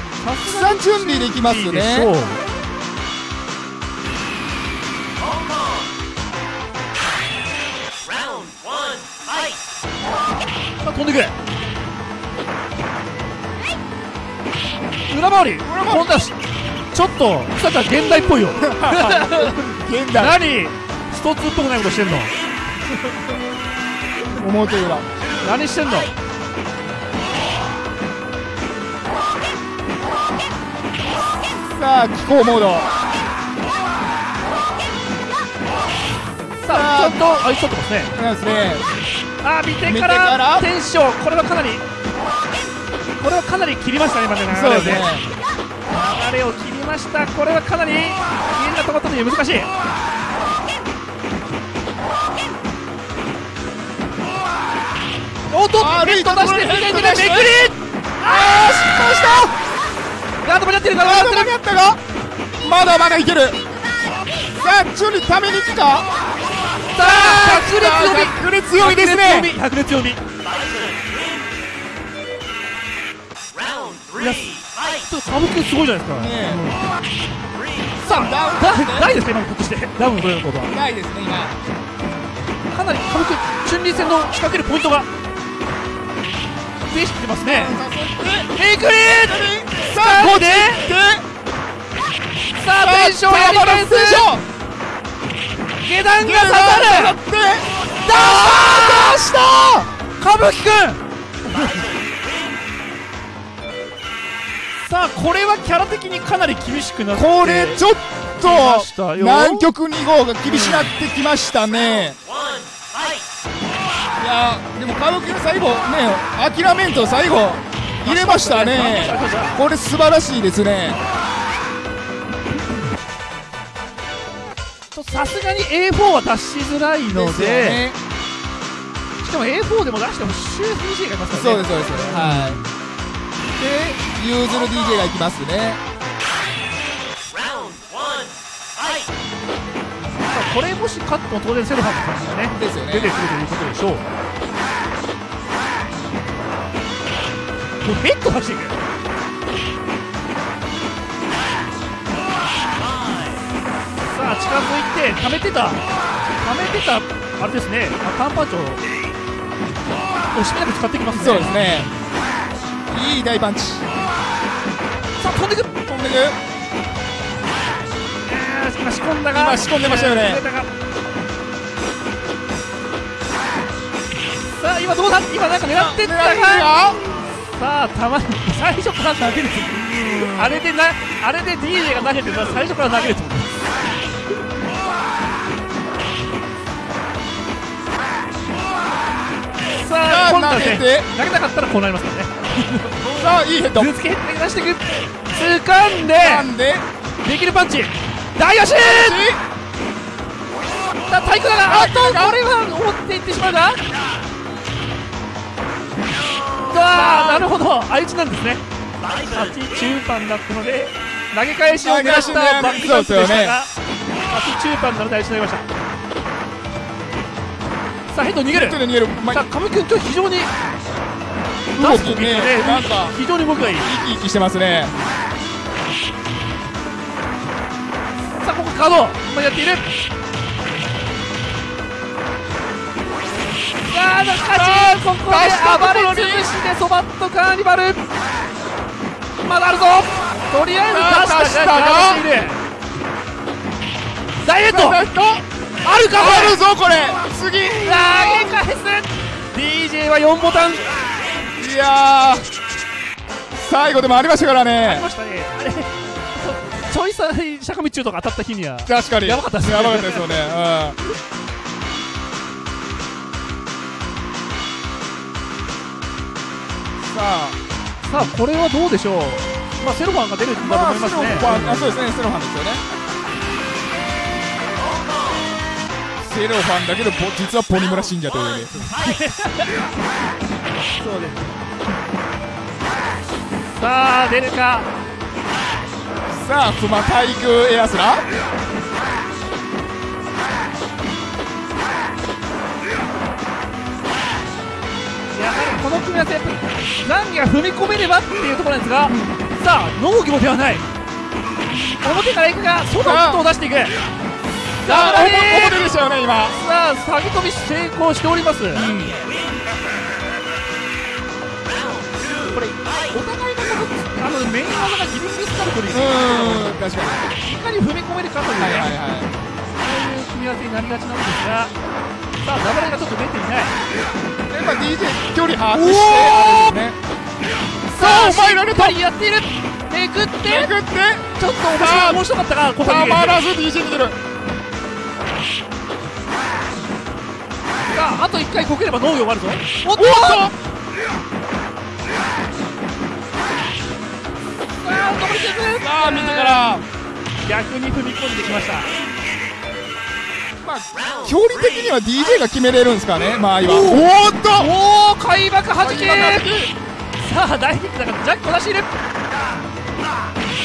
さんチュンリーで行きますいいでしょうね。さあ飛んでくれ裏回り今度はしちょっと草ちゃん現代っぽいよ 現代。何？スト2っぽくないことしてんの 表裏。何してんの？さあ、気候モード。さあちょっとあいつ取ってますね。なんですね。あー見てからら。テンション。これはかなりこれはかなり切りましたね今ね流れをね。ね。流れを切りました。これはかなりみんな止まったのに難しいおっとあーネット出してネットめくりあー失敗したガード間に合ってるガード間に合ったがまだまだいける。さあチュンリーために行くか。さあ白熱読み。ですね白熱読みいやちょっと歌舞伎すごいじゃないですか、ねさあだないですか今のことして。ダウンのこれのことは。えないですね今。かなり歌舞伎春麗戦の仕掛けるポイントが増えてきてますねメイクリーさあここでさあテンションやり返す下段が刺さるって出した歌舞伎くんさあこれはキャラ的にかなり厳しくなってこれちょっましたとよ。南極2号が厳しくなってきましたねいやでも歌舞伎の最後ね諦めんと最後入れましたね。これ素晴らしいですね。とさすがに A4 は出しづらいのでね。しかも A4 でも出してもシュー DJ がいますからね。そうですそうです。はい。でユーズル DJ がいきますねこれもし勝っても当然セルファーの感じがねですよね。出てくるということでしょう。もうヘッド出していくさあ近づいて溜めてた。溜めてたあれですね。あカンパーチョ惜しみなく使ってきますね。そうですね。いい大パンチ。さあ飛んでくる。飛んでく今仕込んだが今仕込んでましたよね。さあ今どうだ？今なんか狙ってったがさあたまに最初から投げる。あれでなあれで DJ が投げてたら最初から投げると思うさあ今度はね投げなかったらこうなりますからね。さあいいヘッド。ぶつけて出していく掴んで。できるパンチ大足だ体育だがあっとこれは思っていってしまうがあーなるほど。相打ちなんですね。立ち中盤だったので投げ返しを狙しねバックジャンプでしたが立ち中盤なので相打ちになりました。さあヘッド逃げる。逃げる。まさあ亀君今日非常に動きね。ねなんか非常に動きがいい。生き生きしてますねカード今やっている。さあしかしここで暴れ潰してそばっとカーニバル。まだあるぞ。とりあえず出したがダイエット。あるかあるぞこれ。次。投げ返す DJ は4ボタン。いやー。最後でもありましたからありねましたねちょいさ坂道中とか当たった日には。確かに。やばかったですね。やばかったですよね。うん。さあ。さあこれはどうでしょう。まあセロファンが出るんだと思いますね、ロファンあそうですね。スロファンですよね。セロファンだけどぼ実はポニムラ信者というね。そうです。さあ出るかさあ熊対空エアスラ。やはりこの組み合わせやっぱりザンギが踏み込めればっていうところなんですがさあ農業ではない。表から行くが外の人を出していく。さあ表表でしたよね今。さあ下げ飛び成功しております、これお互いのあのメイン技がギリギリスタルトにうん確かに。いかに踏み込めるかというね、はいはいはい。そういう組み合わせになりがちなんですが。さあダブルがちょっと出ていない。やっぱ DJ 距離把握してあれですね。さあお前られたやっている。めくって。めくって。ちょっと面白い面白かったがこたまらず DJ に出る。さああと1回こければ農業終わるぞ。おっとあ見てから逆に踏み込んできました。まあ距離的には DJ が決めれるんですかね間合いは。おっと！おお開幕はじけさあ大ヒットだからジャックを出している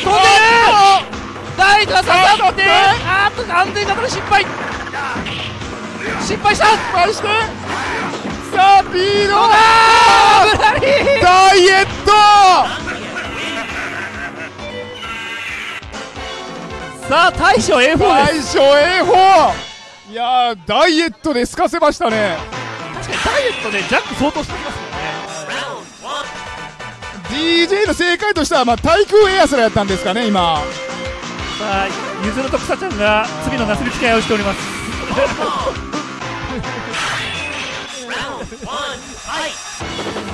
飛んでる！ライトが刺さってあーっと。安全型の失敗。失敗した！失敗して。さあリードあーブラリーダイエットさあ大将 A4 です。大将 A4! いやーダイエットで透かせましたね。確かにダイエットでジャック相当してますよね。DJ の正解としては、まあ、対空エアスラやったんですかね今。さあゆずると草ちゃんが次のなすりつけ合いをしております。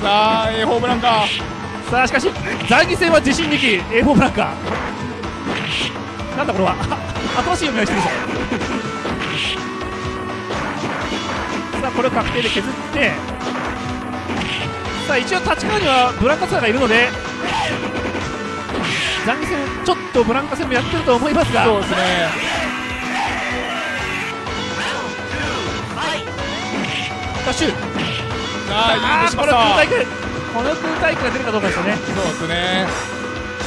さあ A4 ブランカさあしかし残疑戦は自信にき A4 ブランカなんだこれは。新しい読みをしてるぞさあこれを確定で削って。さあ一応立川にはブランカツアーがいるので残疑戦ちょっとブランカ戦もやってると思いますが。そうですね。ダッシュさあいいあーこの空対空この空対空が出るかどうかですよね。そうですね。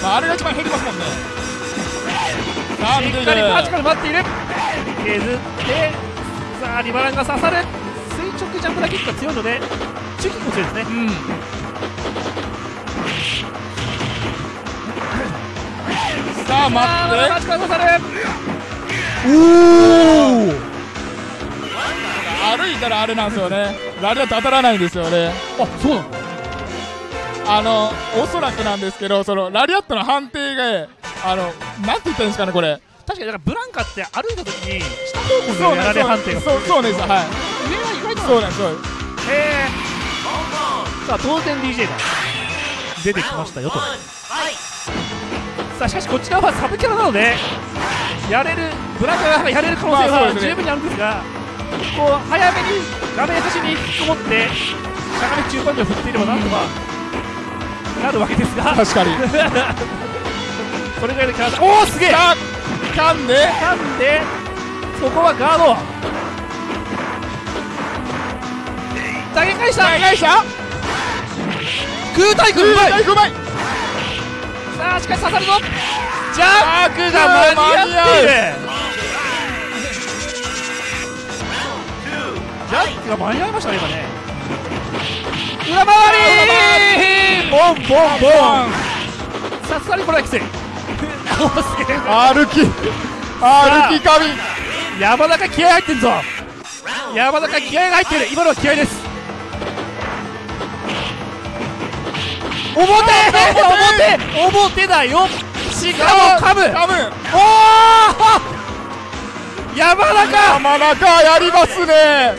まああれが一番減りますもんねさあしっかりパーチ待っている。削ってさあリバランが刺さる。垂直ジャンプラキックが強いので中キックも強いですね。うん。さあ待あってーパーチ刺さるおお歩いたらあれなんですよね。ラリアット当たらないんですよね。あそうなんだ。あのおそらくなんですけどそのラリアットの判定があのなんて言ったんですかねこれ。確かにだからブランカって歩いた時に下方向のやられ判定が。そうそうですはい。上は意外とそうなんですへえさあ当然 DJ が出てきましたよと。さあしかしこちらはサブキャラなのでやれるブランカがやれる可能性は十分にあるんですがこう早めに画面端に引きこもってしゃがみ中盤で振っていればなんとかなるわけですが。確かに それぐらいのキャラだおおすげえ！さあ噛んでなんでそこはガード。投げ返した！投げ返した？空対空うまい！うまい！さあしかし刺さるぞ。ジャックが間に合っているジャックが間に合いましたね今ね。裏回り！ボンボンボン。さすがにこれはきつい歩き歩き神。山中気合入ってんぞ。山中気合が入ってる。今のは気合です。表表。表だよ。しかもカム。噛むおお山中。山中やりますね。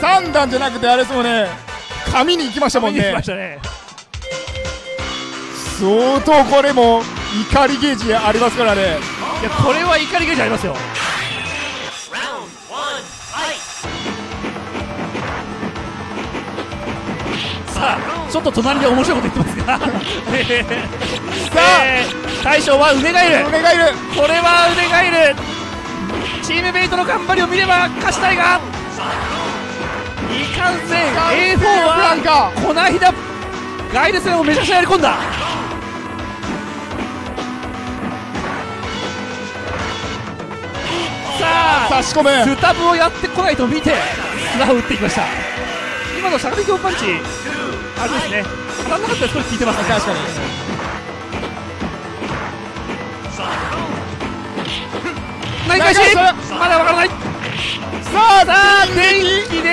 三段じゃなくてあれですもんね。紙に行きましたもんね相当これも怒りゲージありますからね。いやこれは怒りゲージありますよ。さあちょっと隣で面白いこと言ってますが。さあ、えー大将は腕がいる。お願いいる。これは腕がいる。チームメイトの頑張りを見れば勝ちたいが。いかんせん A4 ブランはカこの間ガイル戦をめちゃくちゃやり込んだ差し込むスタブをやってこないと見て砂を打っていきました。今のしゃがみ強パンチあれですね。当たんなかったら少し効いてますね。確かに。投げ返しまだわからない。さあさあ電気。で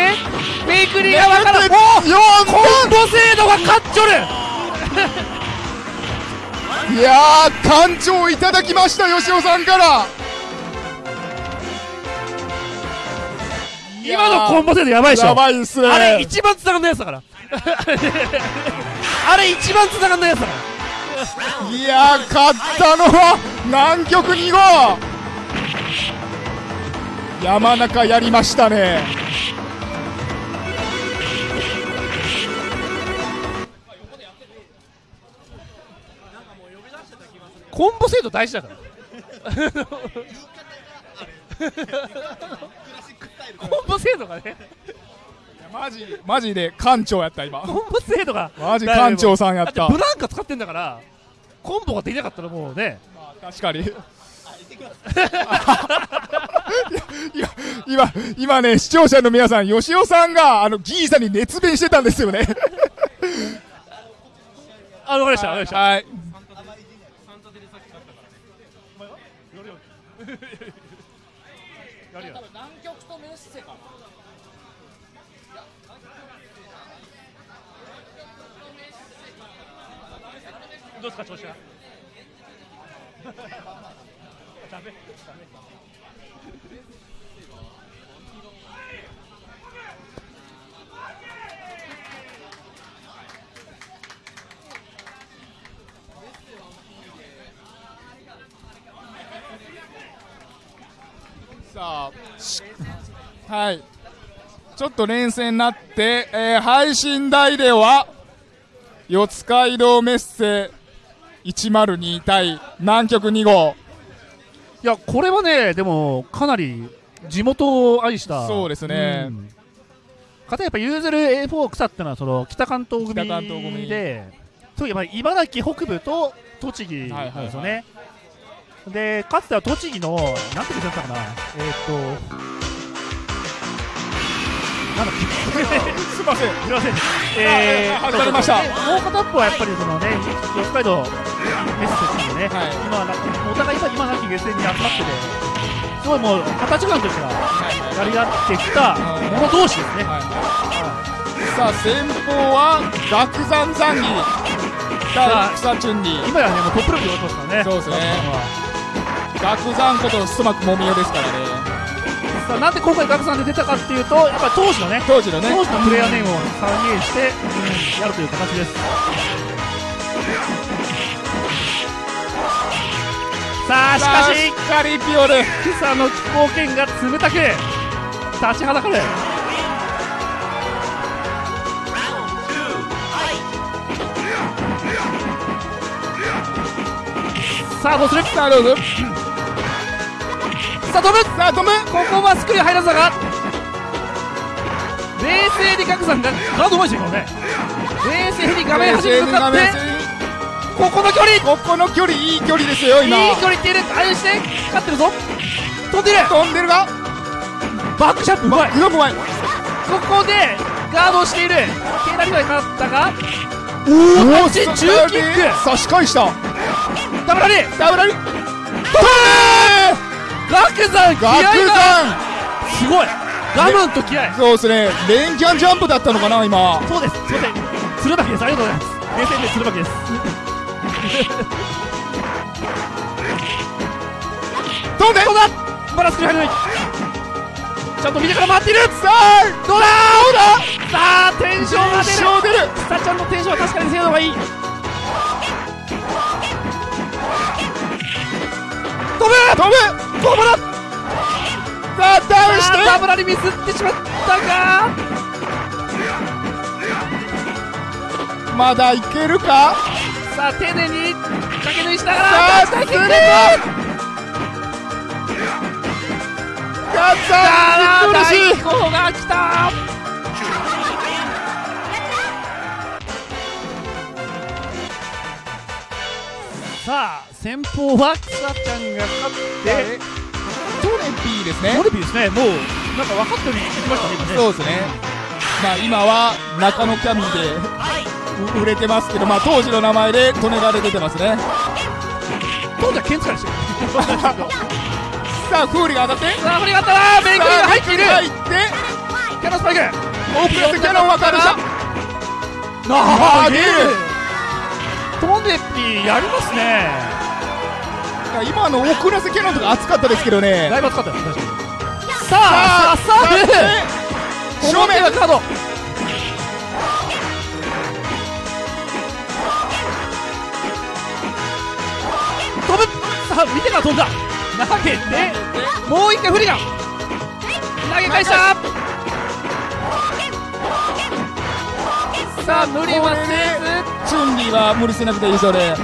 メイクリーがわから。ないおよコンボ精度が勝っちょる。いやー館長いただきました吉尾さんから今のコンボ精度やばいでしょ。やばいっすね。あれ一番繋がんないやつだから。あれ一番繋がんないやつだから。いやー勝ったのは南極2号。山中やりましたね。コンボ精度大事だから コンボ精度がね。マジマジで館長やった今。コンボ精度が。マジ館長さんやった。ブランカ使ってんだからコンボができなかったらもうね。確かに。今今今ね視聴者の皆さん吉尾さんがあのギーさんに熱弁してたんですよね。あわかりましたわかりました。はいどうですか調子は？ダメダメ。さあはい。ちょっと連戦になって、えー配信台では四街道メッセ102対南極2号。いやこれはねでもかなり地元を愛した。そうですね。うん。かたやっぱユーゼル A4 草ってのはその北関東組北関東組。でそういえば茨城北部と栃木なんですよね、でかつては栃木のなんて言ってたかな。えーっと すいません。すいません。えー、あ外れました。でもう片っぽはやっぱりそのね、四街道メッセチームね、はい。今はランキングお互い今今ランキング SN に集まってて、すごいもう二十歳間としてはやり合ってきた者同士ですね。さあ先方は楽山ザンギ。対草チュンリー。今やねもうトップレベルで終わってますからね。そうですね。ラストは。ガクザンことストマックもみおですからねさあなんで今回ガクさんで出たかっていうとやっぱり当時のね当時のね。当時のプレイヤーネームを再現して、うんやるという形です。さあしかししっかりピオル草の気候圏が冷たく立ちはだかる。さあどうする？さあどうぞさあ飛ぶ。さあトムここはスクリュー入らずだが。冷静にガクさんが。ガードうまいですよ今ね。冷静に画面端に向かって。ここの距離。ここの距離いい距離ですよ今いい距離いっているあれして。勝ってるぞ。飛んでいる。飛んでるが。バックジャンプうまい。ここでガードをしている。ケイラリはかったが。おおし中キック。差し返した。ダブラリ。ダブル飛ぶガクさん気ガ合クが。ザすごい。我慢と気合ンそうですね。連キャンジャンプだったのかな今。そうです。すいません。鶴巻です。ありがとうございます。冷静で鶴巻です。飛んでどうだ？バラスクリュー入らない。ちゃんと見てから回っている。さあどうだ？どうださあテンションが出る。テンション出る。スタちゃんのテンションは確かに精度がいい飛ぶ飛ぶここだ。さあダウンしあーダてブラにミスってしまったがまだいけるか？さあ丁寧に掛け縫いしながさら。あスレッガッツあー苦しい大候補が来た。さあ先方は草ちゃんが勝ってトレピーですね。モルビーですね。もうなんか分かったように聞きましたね今ねそうですね。まあ今は中野キャミーでう売れてますけどまあ当時の名前で利根川で出てますね。当時は剣使いでしさあフーリが当たって。さあ振りがあったらメイクリーが入っている。入って。キャノンスパイク。オープンしてキャノンはかるしたあーゲートネピーやりますね今の遅らせキャノンとか熱かったですけどね。だいぶ熱かったです確かにさあさあさ正正面面はカード飛ぶさあ見てから飛んだ投げてもう一回フリガン投げ返したさあ無理はせずチュンリーは無理しなくていいそうで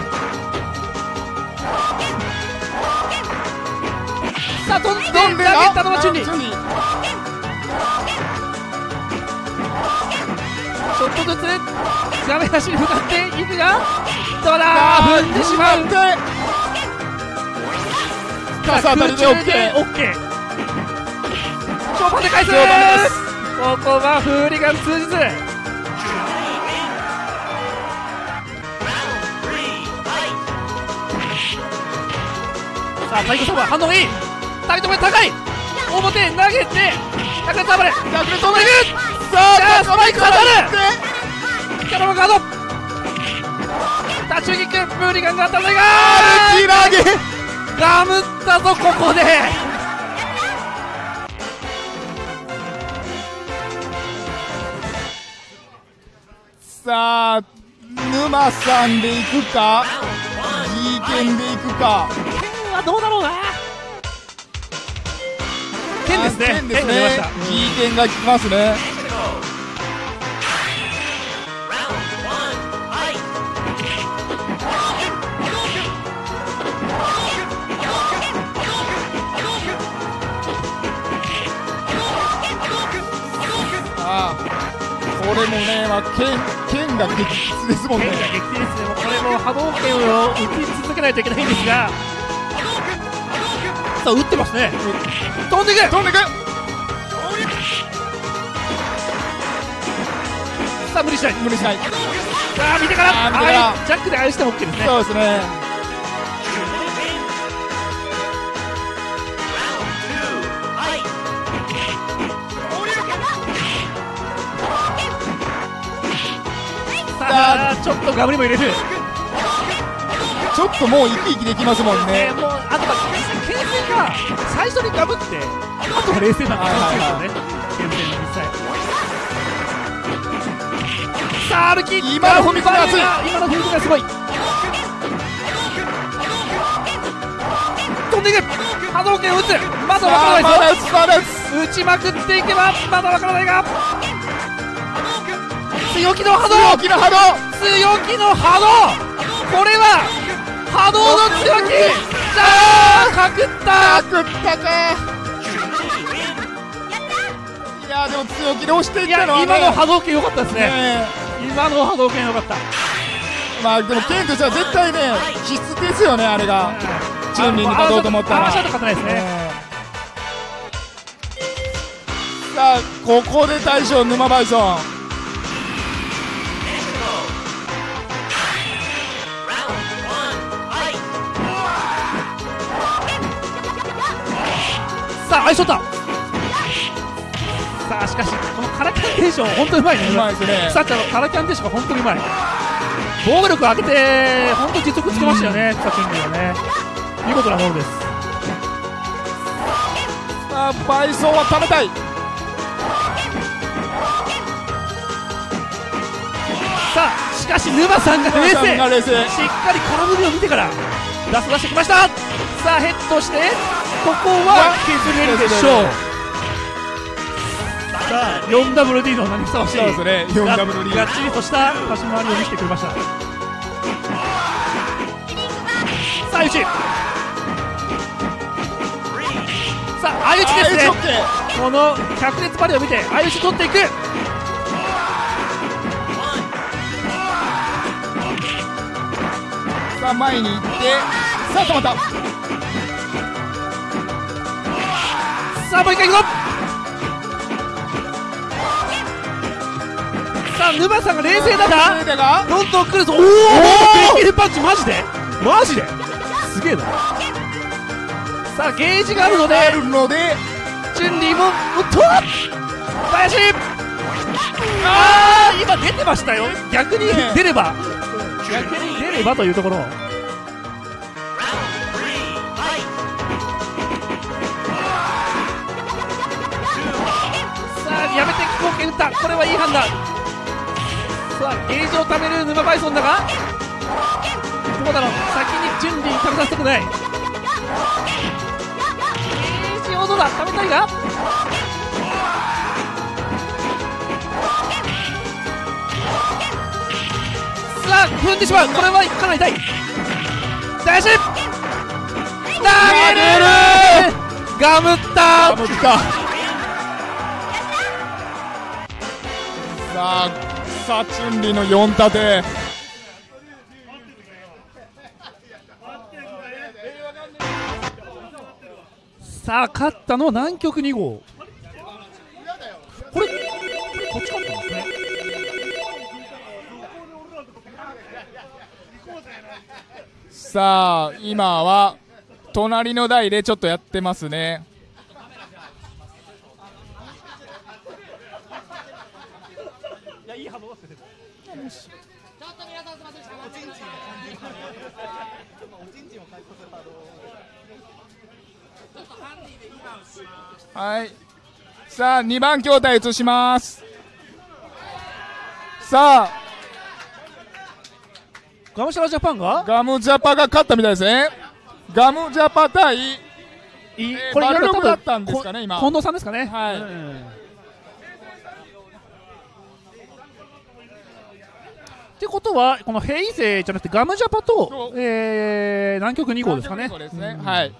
さあ飛んで投げたのはチュンリーチュンリーちょっとずつ画面端に向かっていくがどうだ踏んでしまう。傘当たりで OK 超で。返す。ここはフーリガン通じず。さあ太鼓サーバー反応がいいタイト目高い。表投げて高いサーバー逆に飛んでいくさあスパイク当たるキャノンガードタッチキックフーリガンが当たらないが歩き投げガムったぞここでさあ沼さんでいくか G 剣でいくか剣はどうだろうな剣ですね。剣ですね。剣が出ました。G 剣が効きますね。ああこれもね、まあ、剣剣が激烈ですもんね。剣が激烈でもこれも波動拳を打ち続けないといけないんですがさあ打ってますね。飛んで飛んでさあ無理しない。無理しない。さあ見てから。ジャックであれしても OK ですねそうですね。さあ。ちょっとガブリも入れる。ちょっともう生き生きできますもんね。ねもうあとは剣が最初にガブってあとは冷静な感じですよね。現在の実際さあ歩き今の踏み込みが熱い。今の踏み込みがすごい。飛んでいく波動拳を打つ。まだわからないぞ。まだ打つまだ打つ。打ちまくっていけばまだわからないが。強気の波動。強気の波動。強気の波動。これは波動の強気かくった。食ったかいやでも強気で押していったのはね。今の波動拳良かったですね。ね今の波動拳良かった。まあでも剣としては絶対ね必須ですよねあれが。チュンリーに勝とうと思ったら。あ勝てないですねうんさあここで大将沼バイソンさあアイショット。さあしかしこのカラキャンテーション本当にうまいね。うまいですね。草ちゃんのカラキャンテーションが本当にうまい。防御力上げて本当に実力つけましたよね草チュンリーはね。見事なものです。さあバイソンは貯めたい。さあしかし沼さんが冷静。しっかり空振りを見てから出す出してきました。さあヘッドしてここは削れるでしょう。さあ 4WD の名にふさわしい。そうですね。4WD がっちりとした立ち回りを見せてくれました。さあ相打ちさあ相打ちですね。この百列バレーを見て相打ち取っていく。さあ前に行って。さあ止まったさあもう一回行くぞさあ沼さんが冷静だが冷静だが？どんどん来るぞ。おおパンチマジで？マジで？すげえな。さあゲージがあるのであるのでチュンリーもおっと林！ああ今出てましたよ。逆に出れば。逆に出ればというところめて後剣打ったこれはいい判断。さあゲージを貯める沼バイソンだがどうだろう先にチュンリー食べさせたくない。ゲージをどうだ貯めたいが？さあ踏んでしまう。これはかなり痛いダッシュ投げるガムった持った。さあさあチュンリの4立てさあ勝ったのは南極2号。これこっち勝ったんですねさあ今は隣の台でちょっとやってますねいやいい反応だったけどちょっと皆さんすみません、しゃがんでください。はい。さあ2番筐体移します。さあ。ガムシャラジャパンが？ガムジャパが勝ったみたいですね。ガムジャパ対いい。えーこれバルログだったんですかね今。こ近藤さんですかね。はい。うん。ってことはこのヘイゼじゃなくてガムジャパとえー、南極2号ですかね。そうですね、うんはい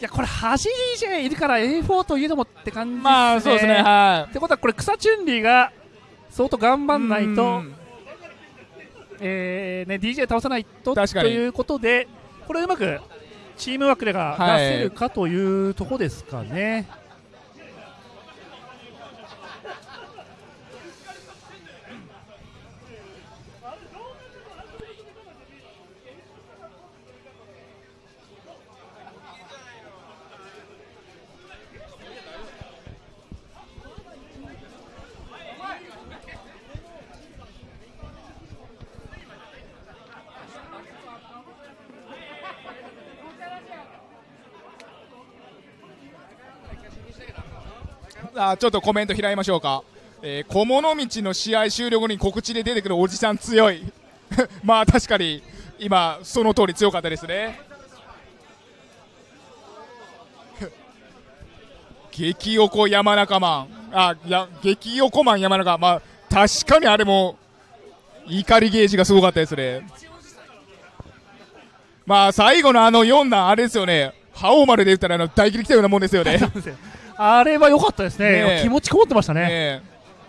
いやこれ端 DJ いるから A4 といえどもって感じですね。まあそうですねはってことはこれ草チュンリーが相当頑張いんないとうん。えーね、DJ 倒さないとということでこれうまくチームワークでがはい出せるかというところですかね。さあちょっとコメント拾いましょうか、えー、小物道の試合終了後に告知で出てくるおじさん強い。まあ確かに今その通り強かったですね。激横山中マンあや激横マン山中まあ確かにあれも怒りゲージがすごかったですね。まあ最後のあの4段あれですよね。覇王丸で言ったらあの大切り来たようなもんですよね。あれは良かったですね。ねえ。気持ちこもってましたね。ね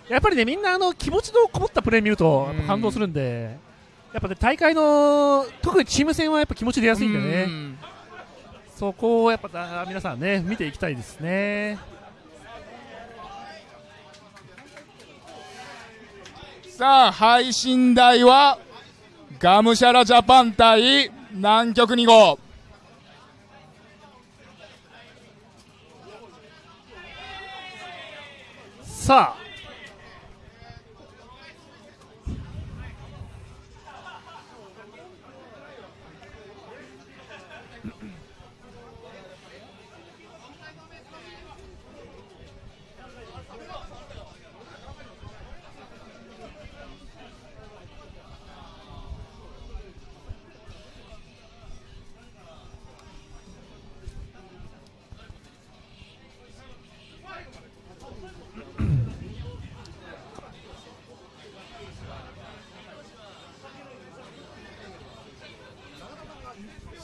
やっぱりねみんなあの気持ちのこもったプレー見ると感動するんで、やっぱね大会の特にチーム戦はやっぱ気持ち出やすいんでね、うん。そこをやっぱだ皆さんね見ていきたいですね。さあ配信台はガムシャラジャパン対南極2号さあ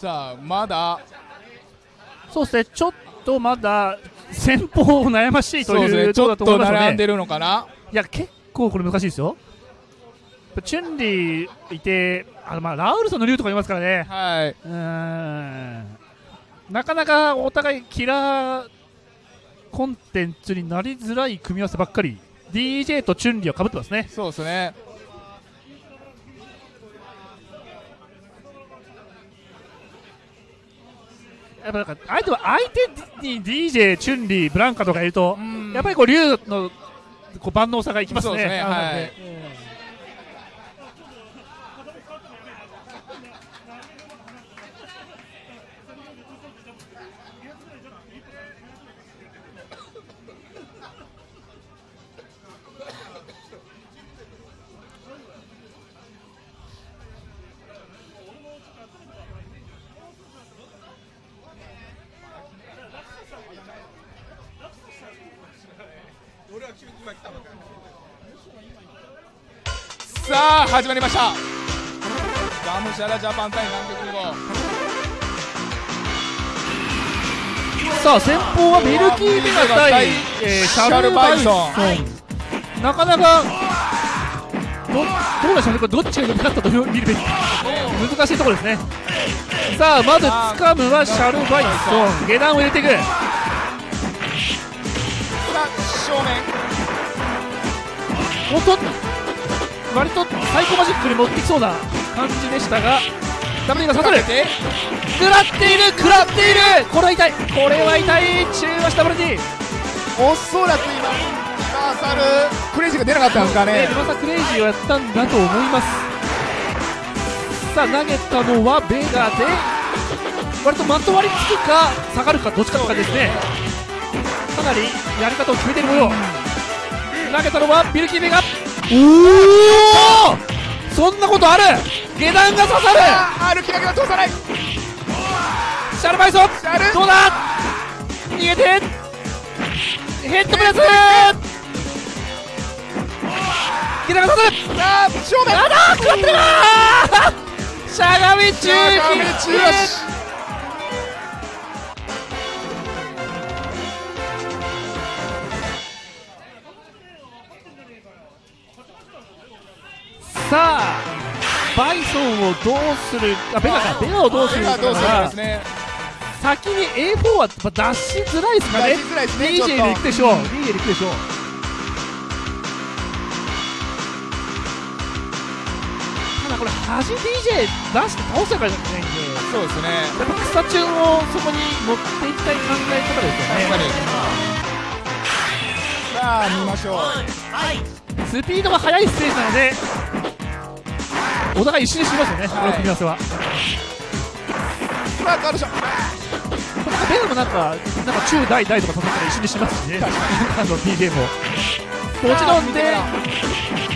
さあまだ。そうですねちょっとまだ先方悩ましいというところね？ちょっと並んでるのかな？いや結構これ難しいですよ。チュンリーいてあのまあラウルソンの竜とかいますからね。はい。うーん。なかなかお互いキラーコンテンツになりづらい組み合わせばっかり。DJ とチュンリーはかぶってますね。そうですねやっぱなんか相手は相手に DJ、チュンリー、ブランカとかいるとうん。やっぱりこう竜のこう万能さがいきますね。すねはいさあ始まりました。ガムシャラジャパン対南極2号。さあ先方はミルキーベガ対、えーシャルバイソン。なかなかどどうでしょうね。これどっちが良かったと見るべき。難しいところですね。さあまず掴むはシャルバイソン。下段を入れていく。さあ正面。おっと割とサイコマジックに持ってきそうな感じでしたがダメが刺さるて食らっている食らっている。これは痛い。これは痛い。中和したブルディ。おそらく今リバーサルクレイジーが出なかったんですかね、ねリバサクレイジーをやったんだと思います。さあ投げたのはベガで割とまとわりつくか下がるかどっちかとかですね。かなりやり方を決めている模様。投げたのはビルキーベガおおそんなことある。下段が刺さる。歩きだけは通さないシャルバイソンシャルどうだ逃げてヘッドプレス下段が刺さるさあ正面あだー食らってるなしゃがみ中しさあバイソンをどうするあベガかベガをどうするかですね。先に A4 は出しづらいですかね。出しづ DJ で行くでしょう。DJ で行くでしょう。ただこれ端 DJ 出して倒せばいけないんで。そうですね。やっぱ草チュンをそこに持っていきたい考え方ですよね。さあ見ましょう。スピードが速いステージなのでお互い一緒にしますよね、この組み合わせは。さあカードショこれベノムなんかなんか中大大とか叩ったら一緒にしますしね。あの DJ ももちろんで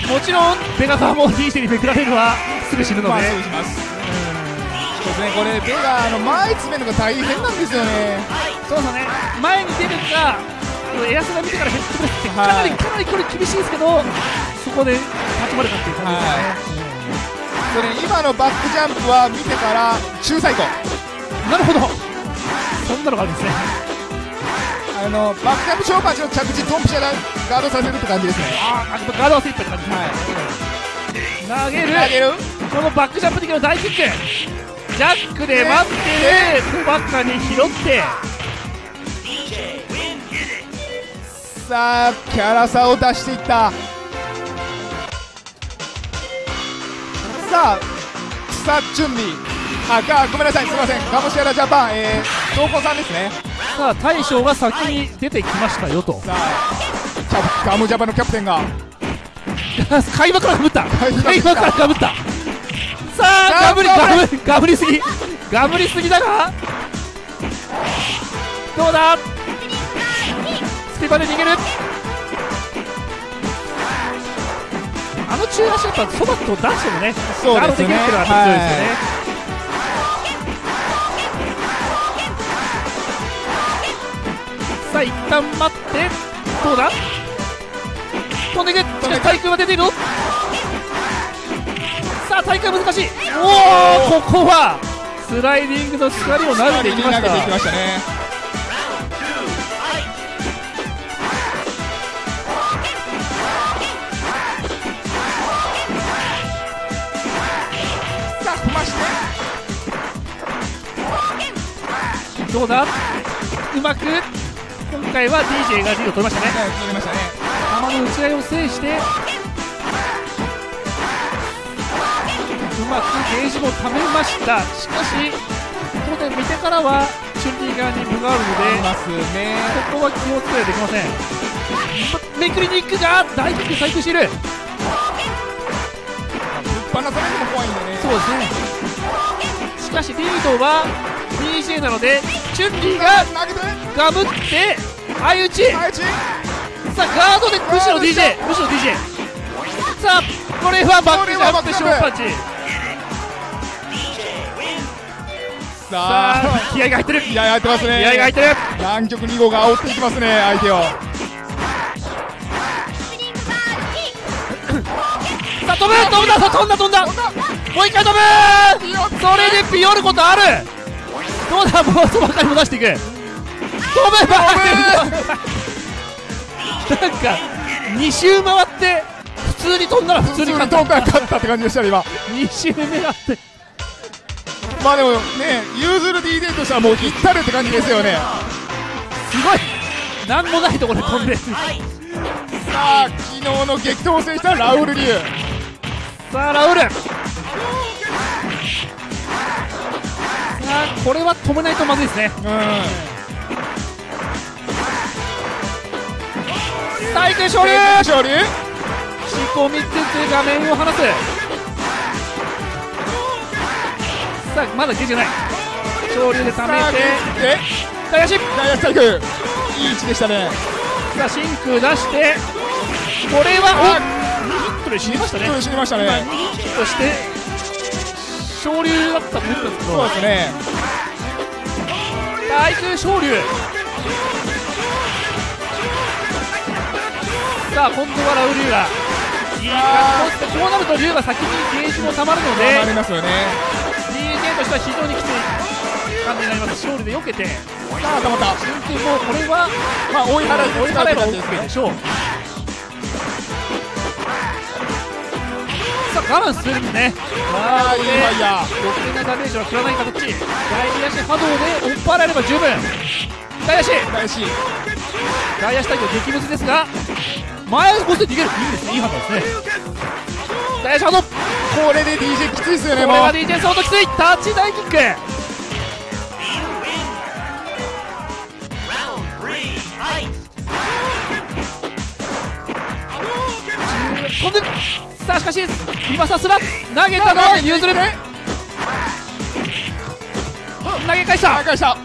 もちろんベガさんも DJ にめくられるはすぐ死ぬので、まあ、そうします。そうですね、これ、ベガ、あの前詰めるのが大変なんですよね。そうそうね。前に出るかエアスが見てからヘッドプレスってかなり、はいかなりこれ厳しいですけどそこで立ち回るかっていう感じですね、それ、今のバックジャンプは見てから中最高。なるほど。そんなのがあるんですね。あのバックジャンプ超パンチの着地、ドンピシャがガードさせるって感じですね。ああガードは精一杯って感じ。ですね、投げる。投げる。このバックジャンプ的な大キック。ジャックで待ってる。バッカーに拾って。さあ、キャラ差を出していった。さあ、さあ、準備。あ、がごめんなさい、すみません。ガムシアラジャパン、えー、東子さんですね。さあ大将が先に出てきましたよと。さあ、ガムジャパンのキャプテンが。開幕からかぶった。開幕か？らかぶった。さあガブリガブガブガブりすぎ。ガブりすぎだが。どうだ？スピバで逃げるあの中足やっぱそばと出してもねそうガードできるっていうのは強いですよね、さあ一旦待って。どうだ？飛んでいくしかし対空は出ている。のさあ対空難しい。おおここはスライディングの光を投げていきまし投げていきたましたね。どうだ？うまく？今回は DJ がリード取りましたね。はい、取りましたね。球の打ち合いを制してうまくゲージも貯めました。しかし当然見てからはチュンリー側に分があるのでいますね。ここは気をつけないといけません。めくりに行くが大キック細工している。バナされるのも怖いんでね。そうですね。しかしリードは DJ なのでチュンリーが。ガブって相打ち。さあガードでむしろ DJ むしろ DJ さあこれはバックジャンプショーパンチ。ささあ、あ気合が入ってる。気合入ってますね。気合が入ってる。南極2号が煽っていきますね、相手を。さあ飛ぶ飛んだ飛んだ飛んだ。もう一回飛ぶ。それでピヨることあるどうだもうそばかりも出していく飛べばなんか2周回って普通に飛んだら普通に勝った勝ったって感じでしたね、今。2周目があってまあでもね、ユーズル DJ としてはもう行ったるって感じですよね。すごいなんもないところで飛んでさあ、昨日の激闘を制したラウル・リュウ。さあラウルさあこれは止めないとまずいですね。うん。対空昇竜勝利。仕込みつつ画面を離す。さあまだゲージがない。昇竜で溜めて。で、大足大足対空。いい位置でしたね。さあ真空出して。これはお2ヒットで死にましたね。ちょっと死にました今ね。2ヒットして昇竜だったと思ったんですけどそうですね。対空昇竜さあ今度はラウリュウがいい感じこうなると竜が先にゲージもたまるので頑張りますよね。DJ としては非常にきつい感じになります勝利で避けてさあ、たまった。真空もうこれはまあ、追い払い追い払えば OK でしょうさあ我慢するんね。ああ、いいファイヤー。余計なダメージは食らない形大足波動で追っ払えれば十分。大足大し。外野手対応激ムズですが前を越して逃げる。いいですね。いい判断ですね。大足波動ここれで DJ きついですよね、れは。DJ 相当きつい。タッチ大キック。飛んでさあしかしリバサスラ投げたのはユーズル投げ返した。返した。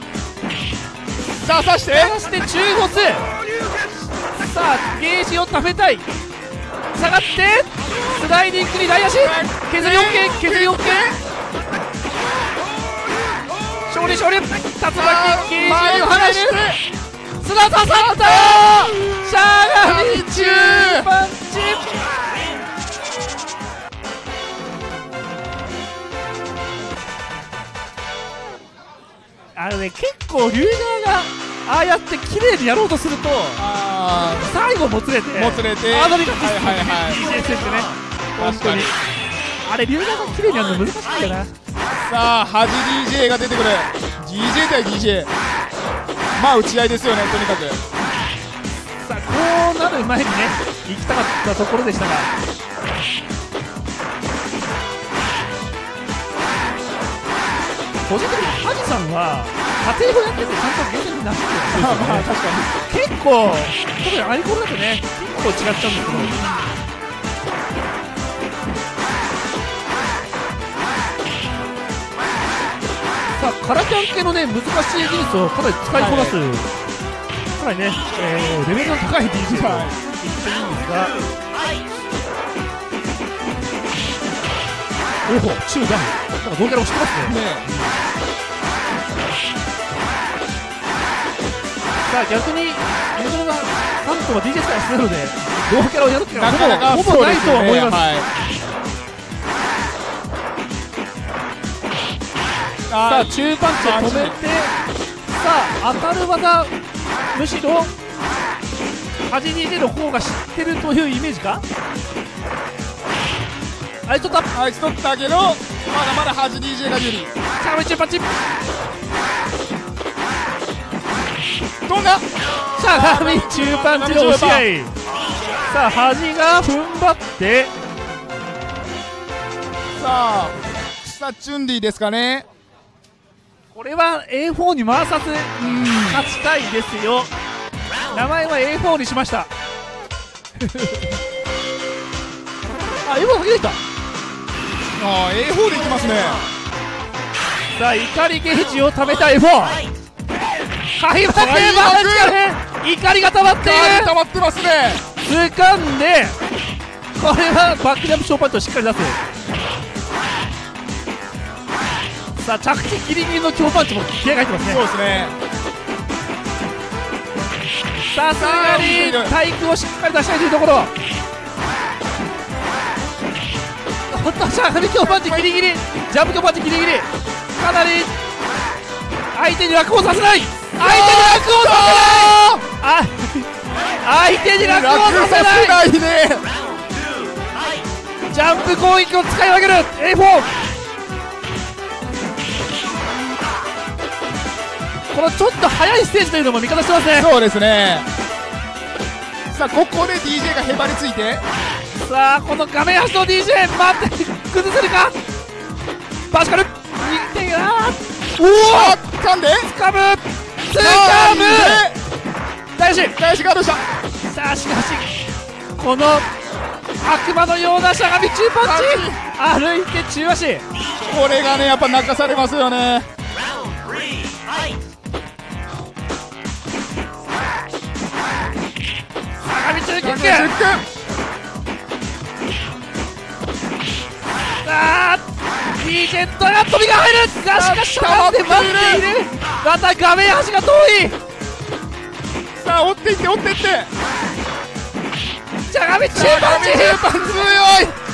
さあ刺して？そして中ボスさあゲージを貯めたい。下がってスライディングに大足。削り OK 削り OK 勝利勝利。竜巻ゲージを離れる。砂刺さった。しゃがみ中。パンチあのね結構龍川がああやって綺麗にやろうとするとあ最後もつれてもつれて。あのリカはいはいはい。DJ 戦ってね。本当に。確かに。あれ龍川が綺麗にやるの難しいんだよなさあ端 DJ が出てくる。DJ 対 DJ まあ打ち合いですよねとにかく。さあこうなる前にね行きたかったところでしたが個人的にハジさんは家庭をやっててちゃんとゲームになってるんですよねまあ確か結構特にアイコンだとね結構違っちゃうんですけどさあカラキャン系のね難しい技術をかなり使いこなす、かなりね、えーレベルの高い DJ と言っていいんですが、おお中大なんか同キャラを知ってますねねさあ逆にユーザーがなんとか DJ スタイルしてるので同キャラをやるっていうのはほぼほぼないとは思います、はい。さあ中パンチを止めてさあ当たる技むしろ端に出る方が知ってるというイメージか？あれちょっとあいつ取ったけどまだまだ端 DJ が有利しゃがみ中パンチしどんなゃがみ中パンチの押し合。いさあ端が踏ん張って。さあさあチュンリーですかね。これは A4 に回さず勝ちたいですよ。名前は A4 にしました。あ A4 先できた。ああ A4 でいきますね。さあ怒りゲージを貯めた A4 開幕開幕怒りが溜まっている溜まってますね。掴んでこれはバックジャンプショーパンチをしっかり出す。さあ着地ギリギリの強パンチも気合が入ってますね。そうですね。さすがに体育をしっかり出したいというところ。おっとしゃがみ強パンチギリギリ。ジャンプ強パンチギリギリ。かなり相手に楽をさせない相手に楽をさせない。あ相手に楽を楽ささせない。ねジャンプ攻撃を使い分ける。A4 このちょっと速いステージというのも味方してますね。そうですね。さあここで DJ がへばりついて。さあこの画面端の DJ 待って崩せるか？バシカル。2点あーおお掴んで。掴む掴む大志大志ガードした。さあしかしこの悪魔のようなしゃがみ中パンチ。歩いて中足。これがねやっぱ泣かされますよね。しゃがみ中キックチェックさあ DJ ドラ飛びが入るがしかししゃがんで待っているまた画面端が遠いさあ追っていって追っていってしゃがみ中パンチ中パン強い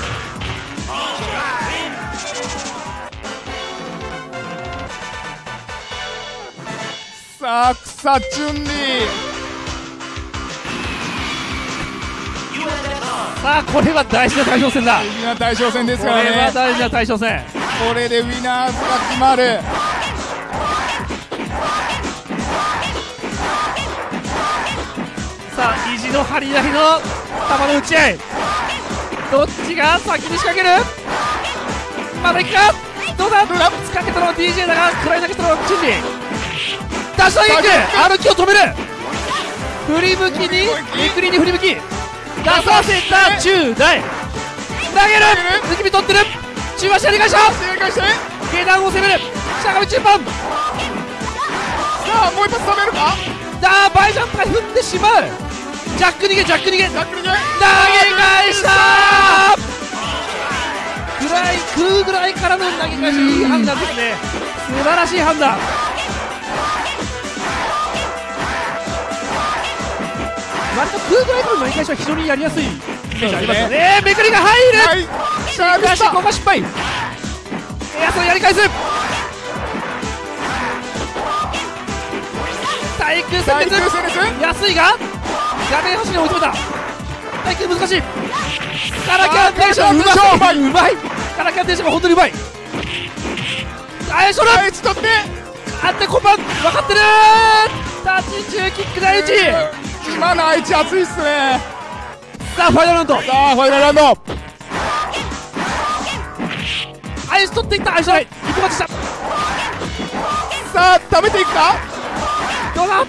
さあ草チュンリー。さあこれは大事な大将戦だ。大事な大将戦ですこれからね。は大事な大将戦。これでウィナーズが決まる。さあ意地の張り合いの球の打ち合い。どっちが先に仕掛ける？まだいくか？どうだ？どうだ？仕掛けたのは DJ だが食らい投げしたのはチンリーダッシュダイキック歩きを止める。振り向きにめくりに振り向き出させた中大。投げる。抜き身取ってる。中足やり返した。正解して下段を攻める。しゃがみ中盤。ささあもう一発食べるか？あーバイジャンプが踏んでしまう。ジャック逃げジャック逃げ。ジャック逃げ。投げ返したぐらい食うぐらいからの投げ返し。いい判断ですね。素晴らしい判断割と食うぐらいからの投げ返しは非常にやりやすいイメージありますよね。めくりが入る、はい。さあしかしここは失敗。いやそれやり返す。対空対戦列安いが画面端に追い詰めた。対空難しい。カラキャンテーション。うまい。うまい。カラキャンテーションが本当にうまい。あいしょだはいちょって。あってこばん分かってる立ち中キック第一今の愛知熱いっすね。さあファイナルラウンド。さあファイナルラウンド。アイス取っていったアイスない一歩勝ちした。さあ食べていくか？どうだ？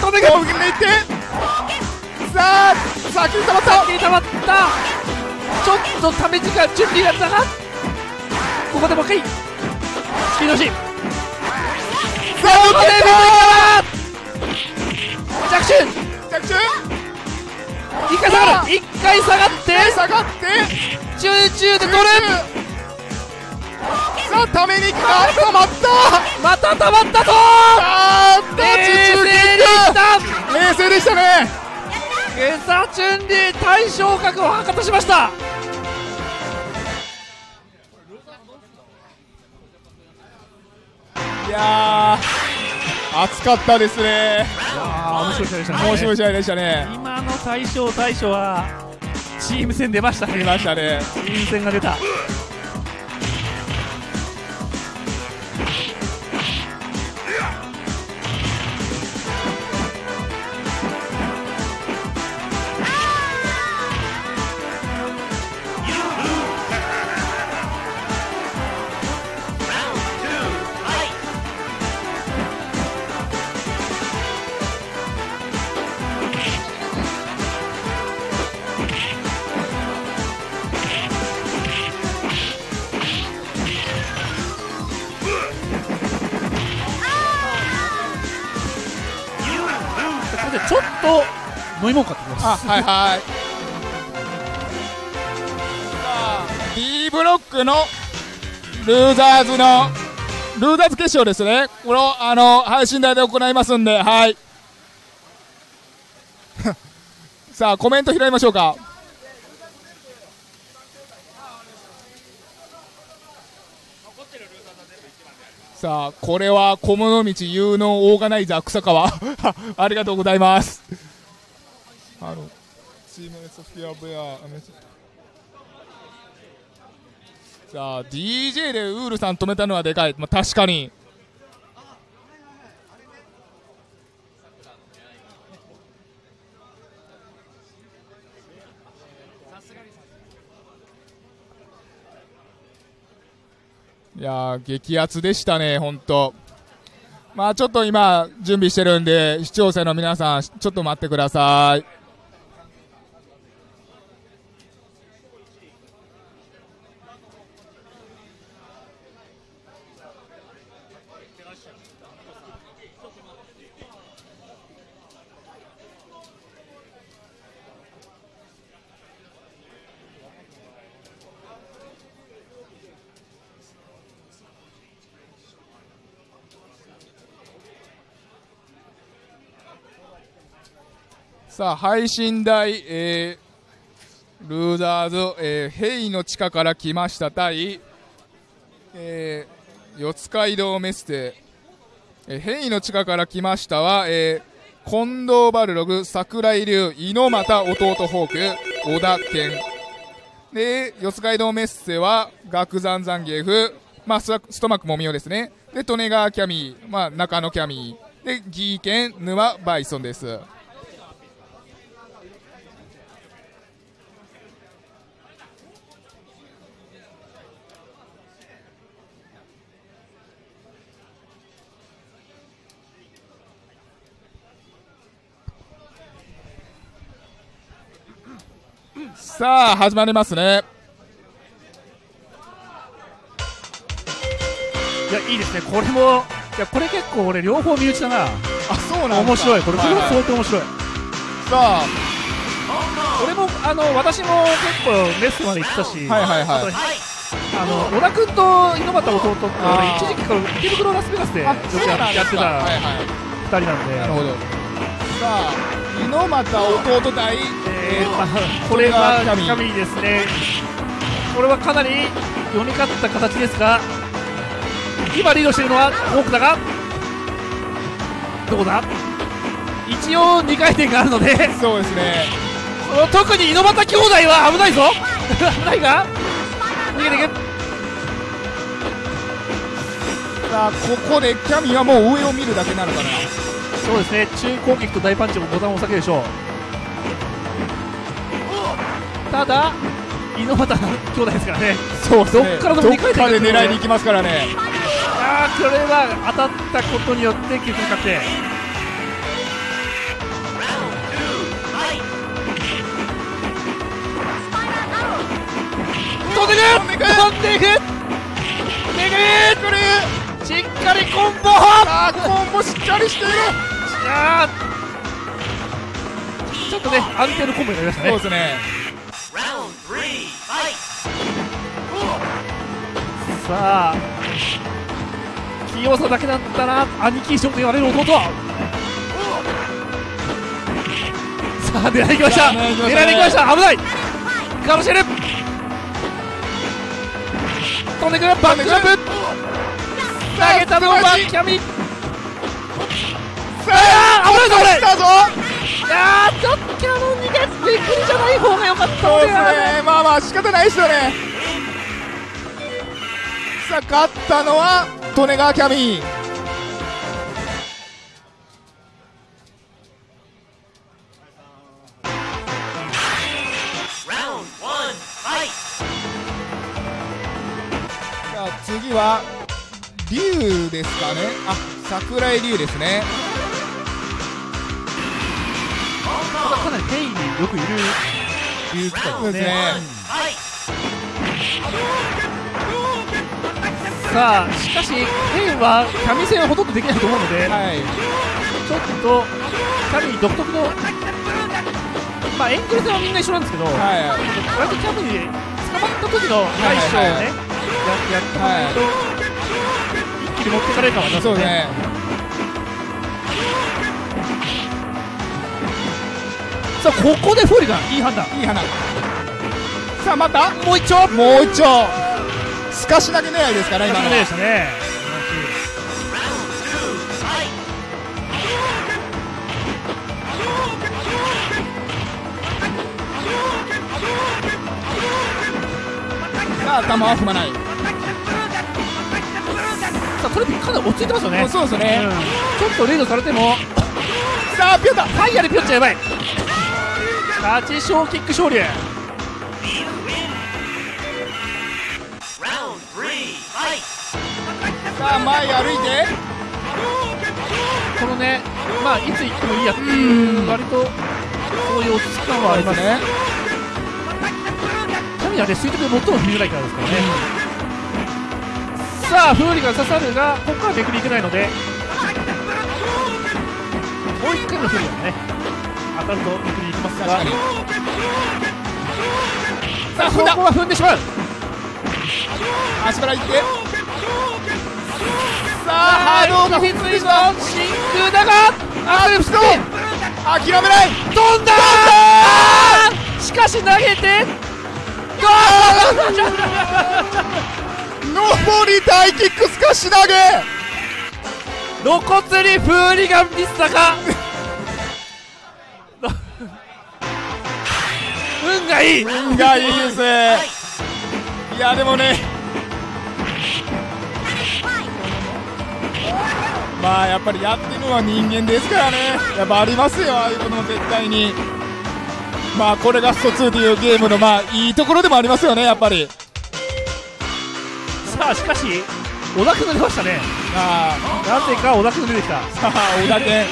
飛んでいく大きにいってさあ先に溜まった。先に溜まった。ちょっとため時間準備がだがここでもう一回。スピードしさあここで抜着手けた着中一回下がる一回下がって下がって集中で取るさあためにいくか溜まった。また溜まったぞ。あーっと冷静にい中った。キ冷静でしたね。ゲサチュンリー大昇格を博多しました。いやー熱かったですね。ああ面白い試合でしたね。面白い試合でしたね。今の大将大将はチーム戦出ましたね。見ましたね。チーム戦が出たと飲み物買ってきます。あはいはい。D ブロックのルーザーズのルーザーズ決勝ですね。これをあの配信台で行いますんではい。さあコメント拾いましょうかさあこれは小物道有能オーガナイザー草川ありがとうございます。あのチームソフィアブヤさあ DJ でウールさん止めたのはでかい、まあ、確かにや激アツでしたね本当。まあちょっと今準備してるんで視聴者の皆さんちょっと待ってください。さあ配信台、えー、ルーザーズ、えー、ヘイの地下から来ました。対、えー、四街道メステ、えー、ヘイの地下から来ましたは、えー、近藤バルログ桜井流猪俣弟ホーク小田健。で四街道メッセは岳山ザンギエフ、まあ、スストマックもみおですね。で利根川キャミー、まあ、中野キャミー。でギーケン沼バイソンです。さあ始まりますね。いやいいですね。これもやこれ結構俺両方身内だな。あそうなんだ。面白い。これこれははい相当面白い。さあ俺もあの私も結構レッスンまで行ってたし、はいはいはい。あの小田君と猪俣弟って一時期から池袋ラスベガスでややってたかはいはい。二人なんで、なるほどさあ猪俣弟対えーまあこれは神。ですね。これはかなり読み勝った形ですが今リードしているのはフォークだがどこだ？一応2回転があるのでそうですね。特に猪俣兄弟は危ないぞ。危ないが逃げていけ。さあここでキャミはもう上を見るだけなのかなそうですね。中攻撃と大パンチもボタンを押さけるでしょう。ただ猪俣兄弟ですからね。そうどっからでもどっ二回転かで狙いに行きますからね。あーこれは当たったことによって結果確定飛んでく飛んでいく！めぐりしっかりコンボあーコンボしっかりしている。ちょっとね安定のコンボになりましたね。そうですね。さあ器用さだけだったら兄貴賞と言われる弟。はさあ狙いに行きました。狙いに行きました危ない。かもしれる飛んでくる。バックジャンプ投げたのはキャミ。さあ危ないいやーちょっとキャノン逃げめくりじゃない方が良かった。そうですね。まあまあ仕方ないですよね。さあ勝ったのは利根川キャミ。ーさあ次は龍ですかね。あ桜井龍ですね。かなりペインによくいる。いう機そうですね。さあしかしペインはキャミ戦はほとんどできないと思うので、はい。ちょっとキャミ独特のまあエングル戦はみんな一緒なんですけど、はい。割とキャミで捕まった時の対処をね、ややってもらうと、一気に持ってかれるかもしれまね。そうですね。さあここでフォリガンいい判断。いい花さあまた？もう一丁。もう一丁。すかし投げ狙いですから今のではしたね。さあ頭は踏まないさあトレピかなり落ち着いてますよね。そうですね、ちょっとリードされても。さあピョンだファイヤーでピョンちゃんやばい。立ち小キック勝利。さあ前歩いて。このねまあいつ行ってもいいやっていう割とそういう落ち着き感はありますね。神はね。垂直で最も振りづらいからですからね、さあフーリガン刺さるがここからめくりいけないので。もう一回のフーリガね。当たるとめくりいきますが。さあここは踏んでしまう。足から行って。さあハードがフィツイの真空だがあースト諦めない。飛んだー。しかし投げて。ゴ上 り大キックすかし投げ。ー露骨にフーリガンミスだか？運がいい。運がいいですね。い。やでもね。まあやっぱりやってるのは人間ですからね。やっぱありますよああいうことも絶対に。まあこれがスト2というゲームのまあいいところでもありますよねやっぱりさあしかし小田君が出ましたね。あなぜか小田君が出てきた。あさ あ小田健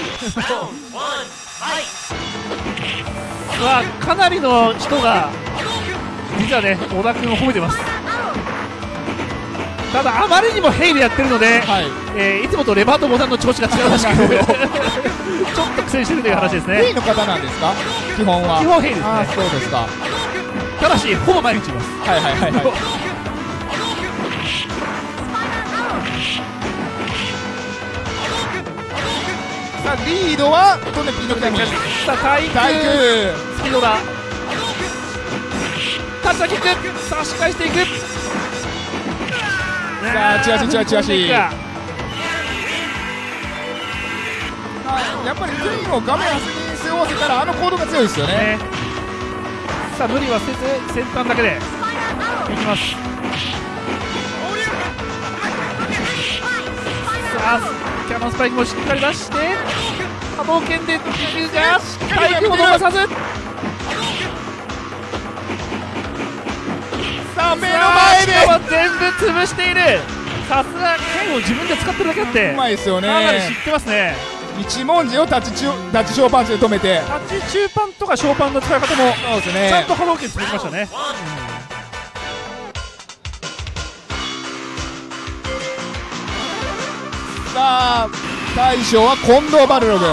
さあかなりの人が実はね小田君を褒めてます。ただあまりにもヘイでやってるので、はい。えーいつもとレバーとボタンの調子が違うらしくちょっと苦戦してるという話ですね。ヘイの方なんですか？基本は。基本ヘイですね。あそうですか。ただしほぼ毎日います。はいはいはいはいさあリードはトネピーの南さあ体育体育スピードだ。タッチャーキック。差し返していく。さあチラシチラシチラシ。やっぱりクイーンを画面端に背負わせたらあの行動が強いですよね。ね。さあ無理はせず先端だけで。いきます。さあキャノンスパイクもしっかり出して波動拳でいくが体育も逃さずさあ目の前で。前全部潰している。さすが剣を自分で使ってるだけあって。でうまいですよね。かなり知ってますね。一文字をタッチ中タッチ小パンチで止めて。タッチ中パンとか小パンの使い方もそうですね。ちゃんと波動拳潰しましたねさあ大将は近藤バルログ。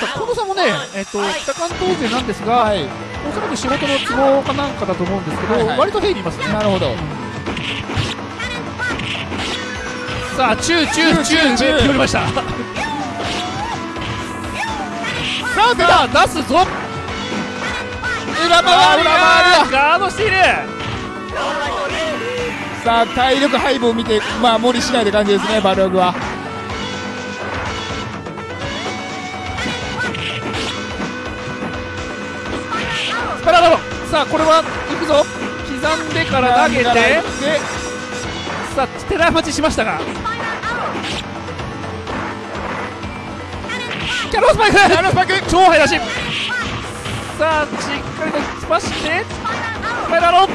近藤さんもね、えっと北関東勢なんですが、はい。おそらく仕事の都合かなんかだと思うんですけど、はいはい。割とヘイにいますね。なるほど。さあチューチューチューチュー決まりましたさあ出た出すぞ裏回り裏回がガードしているさあ体力配分を見てまあ無理しないって感じですねバルログは。スパラダロさあこれは行くぞ。刻んでから投げて。でさあ寺待ちしましたが。キャノンスパイク。キャノンスパイク。超速出し。さあしっかりと突っ走って。スパイラロ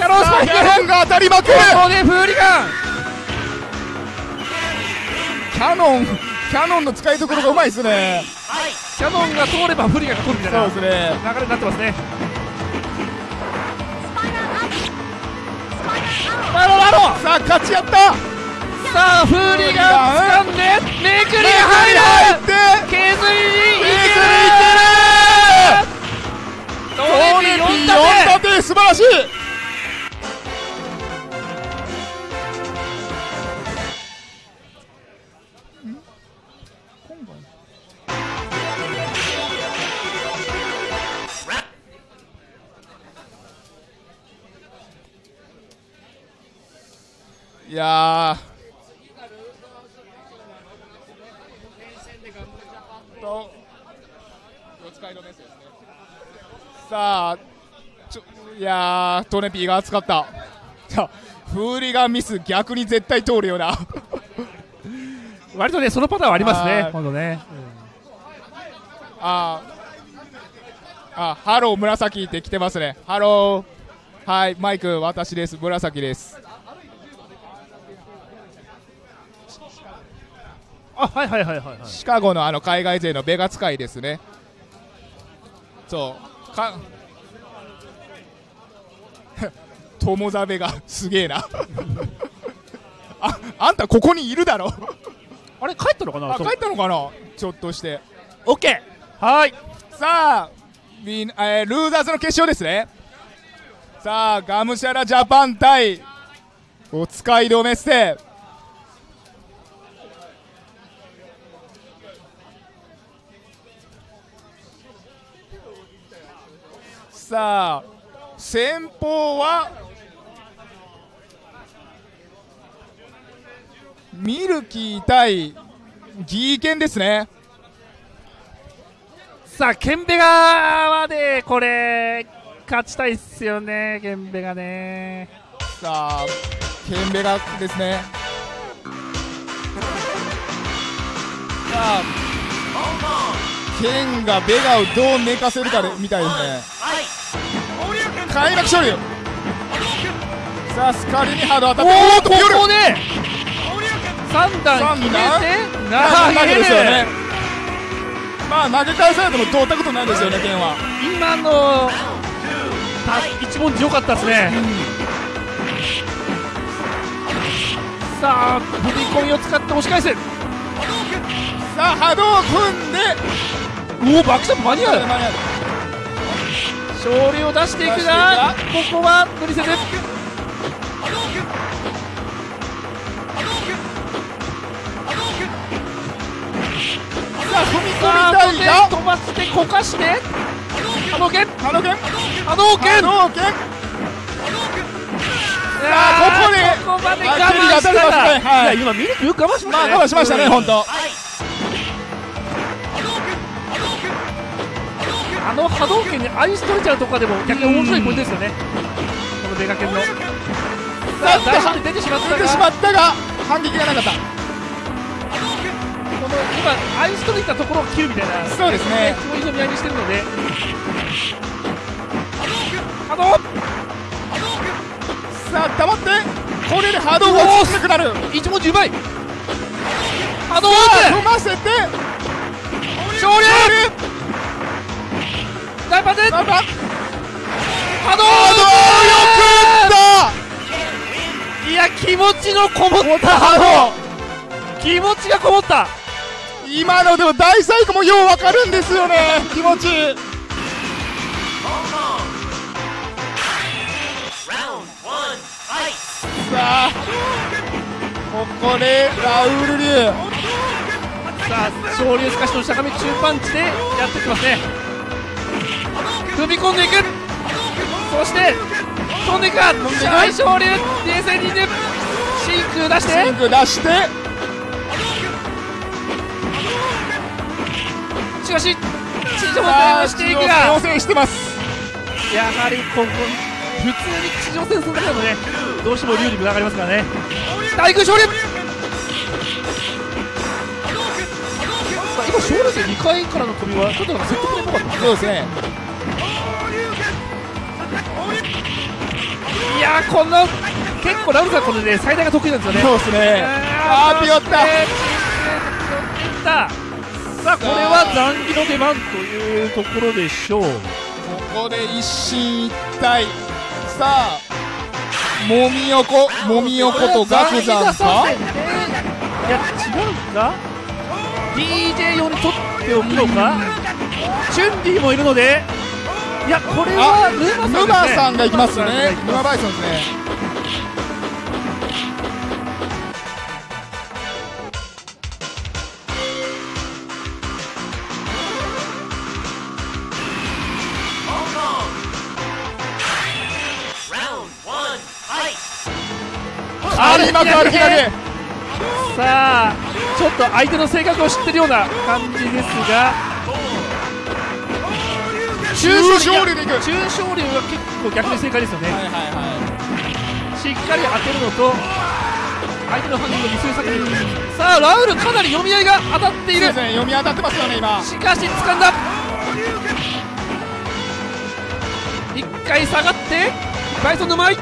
キャノンスさパイクあキャノンが当たりまくるここでフーリガンキャノンキャノンの使いどころがうまいですね。キャノンが通ればフーリガンが通るみたいな。そうですね。流れになってますね。スパイラロさあ勝ち合った。さあフーリガン掴んでめくりが入る。入って削りにいける。トーネピー44立て素晴らしいいやー。と。さあちょいやートネピーが熱かった。フーリガンミス逆に絶対通るような。割とねそのパターンはありますね。はい今度ね。あー。あハロー紫って来てますね。ハロー。はいマイク私です。紫ですあはいはいはいはい。はいシカゴのあの海外勢のベガ使いですね。そう。か 友ザベがすげえな。ああんたここにいるだろ。あれ帰ったのかな？あ帰ったのかな？ちょっとして。オッケーはい。さあウィン、えールーザーズの決勝ですね。さあガムシャラジャパン対お使いのメッセさあ先方はミルキー対ギーケンですね。さあケンベガはねこれ勝ちたいっすよねケンベガね。さあケンベガですね。さあケンがベガをどう寝かせるかでみたいですね。開幕勝利。さあスカリにハード当たって。おおここで3段決めて投げですよね。まあ投げ返されてもどうったことないですよねケンは。今のた一文字良かったですね。さあ踏み込みを使って押し返す。さあ波動を組んでおおバックストップ間に合う。勝利を出していくがここは無理せずさあ踏み込みたいが。飛ばしてこかして。波動拳。波動拳。波動拳。波動拳。さあここでここまで我慢した。がい。や今ミルクよく我慢しましたね。まあ我慢しましたね本当あの波動拳にアイス取れちゃうとかでも逆に面白いポイントですよね。このベガ剣の。さあ大勝で出てしまったが。出てしまったが反撃がなかった。この今アイス取れたところを切るみたいな。そうですね。そういうの見合いにしてるので。波動さあ黙って。これで波動が大きくなる。一文字うまい。波動を踏ませて。勝利大パンでなんだ波動波いや気持ちのこもった。波動。気持ちがこもった。動今のでも大サイクもようわかるんですよね。気持ち。さあここでラウール流さあ昇竜すかしの坂道中パンチでやってきますね踏み込んでいくそして飛んでいくか大昇竜冷静にね真空出して。シンク出して。しかし地上戦をしていく挑が戦してます。やはりここ普通に地上戦するだけだとねどうしても竜に群がりますからね。大空昇竜今昇竜戦2回からの飛びはちょっと説得力っぽかったそうですねいやーこの結構ラウルさんこれで最大が得意なんですよね。そうですね。あーピヨった。たさあこれは残儀の出番というところでしょう。ここで一進一退。さあもみ横もみ横とガクザンか？いや違うか？DJ 用に取っておくのか？チュンリーもいるのでいやこれはあ沼さんですね。沼さんが行きますね。沼バイソンですね。あれ今歩き投げさあちょっと相手の性格を知ってるような感じですが中勝利でいく。中勝利は結構逆に正解ですよね、はいはいはしっかり当てるのと相手の反撃を見据えさせるさあラウルかなり読み合いが当たっている。ね読み当たってますよね今。しかし掴んだ。一回下がってバイソンの前。さ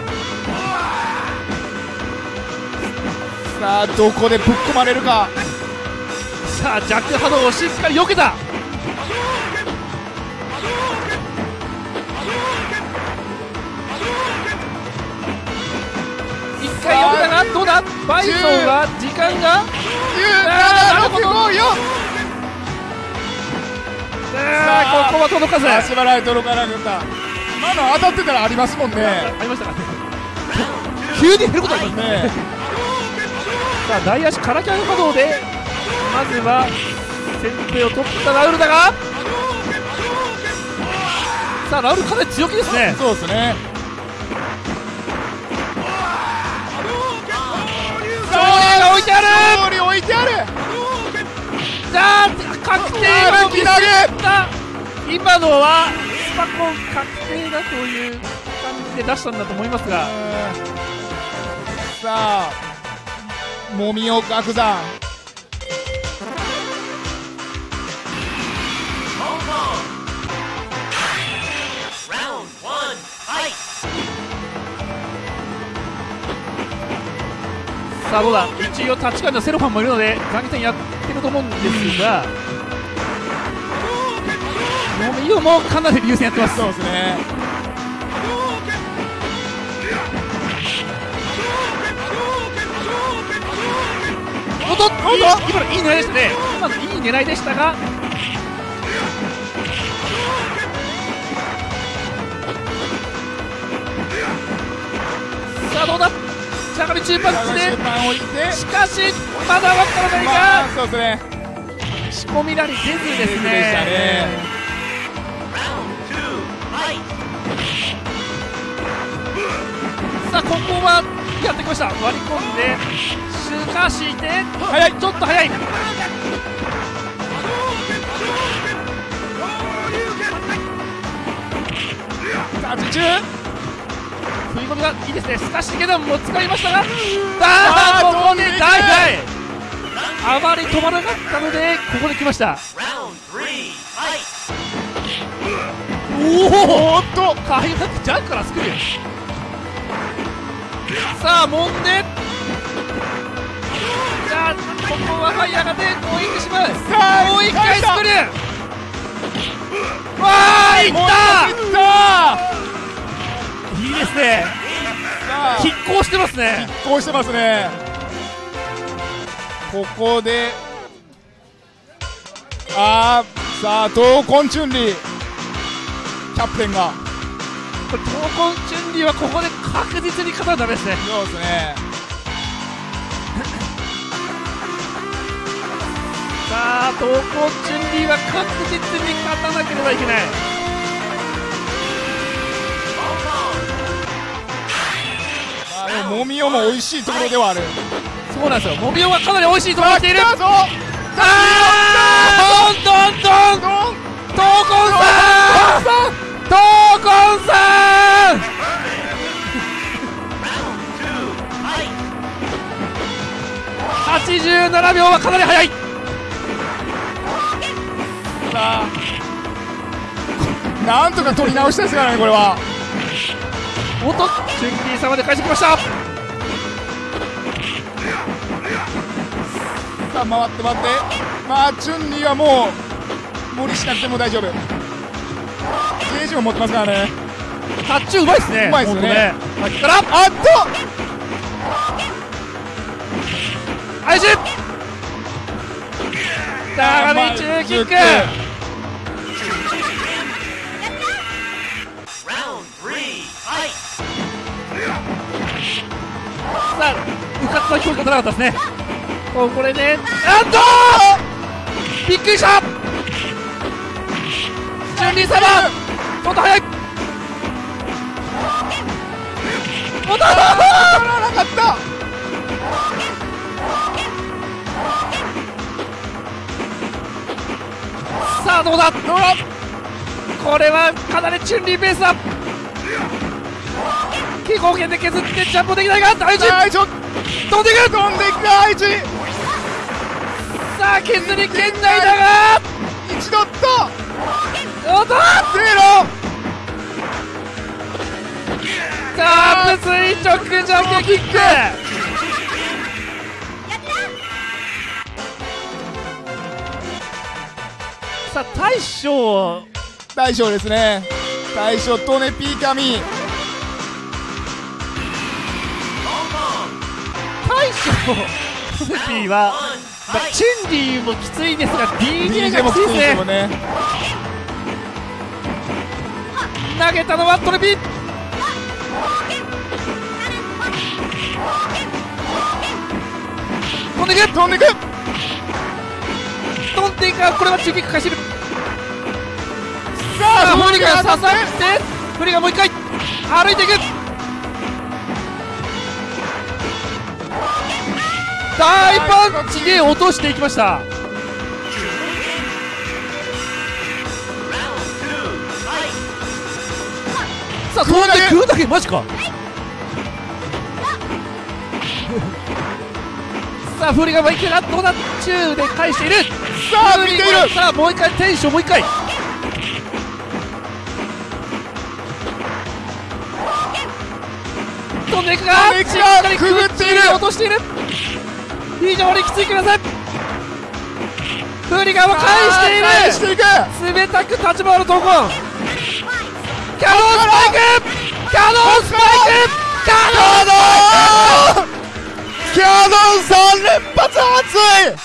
あどこでぶっ込まれるか。さあジャック波動をしっかり避けた一回避けたがどうだ？バイソンは時間が？あーなるほど97654あーここは届かず。足払い届かなかった。今の当たってたらありますもんね。ありましたか。ね急に減ることありますねねさあ大足からキャン波動でまずは先手を取ったラウルだが。さあラウルかなり強気ですね。そうですね勝利が置いてある！勝利置いてある！さあ確定のミス。った今のはスパコン確定だという感じで出したんだと思いますが。さあもみを楽山さあどうだ？一応タッチカードのセロファンもいるので残機戦やってると思うんですが。ノミオもかなり優先やってます。そうですね。いい今のいい狙いでしたね。今のいい狙いでしたが。さあどうだ？しゃがみ中パンしかしまだわからないまがあそうですね。仕込みなり出ずですね。ね。さあここはやってきました。割り込んでしかして早い。ちょっと早い。タッチ中食い込みがいいですね。すかしげども使いましたが。あ あーあここで大大あまり止まらなかったのでここで来ました。おおっと開幕ジャンからスクリューさあもんで。じゃあここはファイヤーがで攻撃しますさあもう一回スクリューわあいったいいいですね。拮抗してますね。こうしてますね。ここであーさあ闘魂チュンリー。キャプテンが。これ闘魂チュンリーはここで確実に勝たなダメですね。そうですね。さあ闘魂チュンリーは確実に勝たなければいけないでももみおも美味しいところではある。そうなんですよ。モビオがかなり美味しいところに来ている。あーどんどん。どん闘魂さん。闘魂さん。87秒はかなり速い。さあ。なんとか取り直したいですからねこれはおっとチュンリー様で返してきました。さあ回って回って。まあチュンリーはもう無理しなくても大丈夫。ゲージも持ってますからね。タッチうまいですね。うまいっすよね。ほんとさっきから。あっと！配信長め中キックさあうかつな聞こえ方なかったですね。ここれでなんとびっくりした。チュンリー様ちょっと早い。おっと取らなかったさあどうだ？どうだ？これはかなりチュンリーペースだ。気候圏で削ってジャンプできないが大事。大丈夫飛んでいく。飛んでいく大事。さあ削り圏内だが。一度と。おっと。ゼロさあ垂直ジャンプキック。さあ大将。大将ですね。大将トネピーカミ大将トネピーは、まあ、チュンリーもきついですが DJ がもきついきついですね。投げたのはトレピー。飛んでいく飛んでいく。飛んでいく。がこれは中キック返してる。ささあフリが当た刺さってフリがもう一回。歩いていく大パンチで落としていきました。さあ飛んで食うだけマジか。さあフリがもう一回あどうだ中で返している。さあ見ている。さあもう一回テンションもう一回。飛んでいくりくぐっている。落としている非常にきついください。フリガンを返している。冷たく立ち回る闘魂キャノンスパイク。キャノンスパイク。キャノンキャノンン3連発熱い。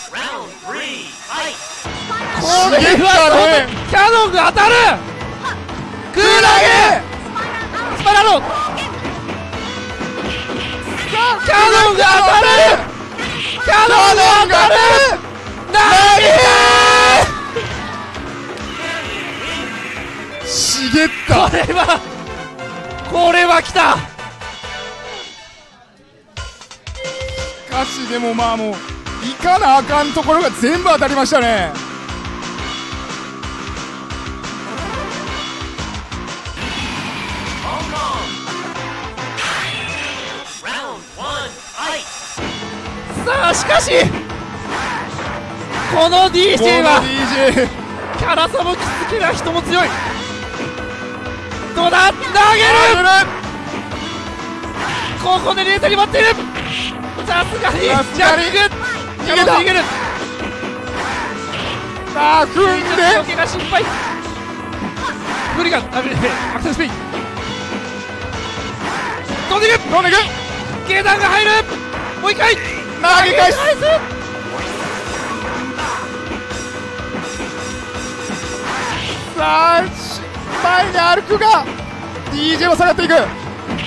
これはキャノンが当たる。グーラゲスパラロンキャノンが当たるキャノンが当たる投茂ったげたこれはこれは来た。しかしでもまあもういかなあかんところが全部当たりましたねさあしかしこの DJ はこの DJ 辛さもきつけな人も強い。どうだ？投げる！ここでレートに待っている。さすがにジャック逃げた。逃げる。さあ組んで。余計が心配無理があれアクセルスピン。飛んでいく！飛んでいく！下段が入る！もう一回投げ返す。さあし前に歩くが DJ は下がっていく。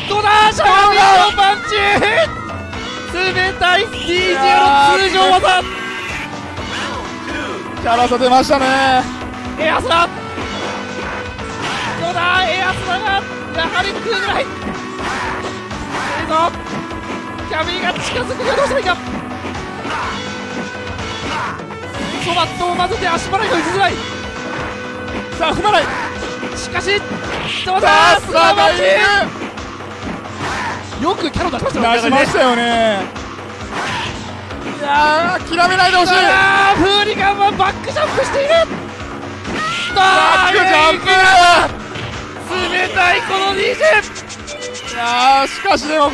どうだシャワーのパンチ。冷たい。DJ の通常技。辛さ出ましたね。エアスラ。どうだエアスラがやはり来るぐらい。いいぞキャビンが近づくがどうしたらいいか？ソバットを混ぜて足払いが打ちづらい。さあ踏まない。しかしどうさだあスラバイよくキャノン出しました出しましたよね。いやー諦めないでほしい。あーフーリガンはバックジャンプしている。バックジャンプ冷たいこの DJ いやーしかしでも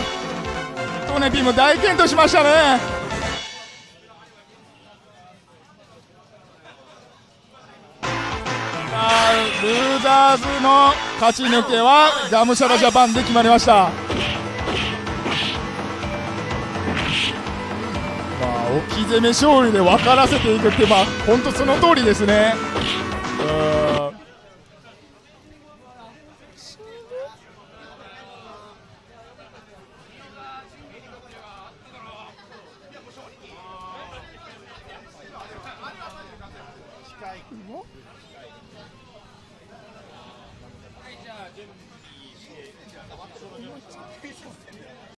トネピも大健闘しましたね。ルーザーズの勝ち抜けはガムシャラジャパンで決まりました。まあ置き攻め勝利で分からせていくってまあ本当その通りですね。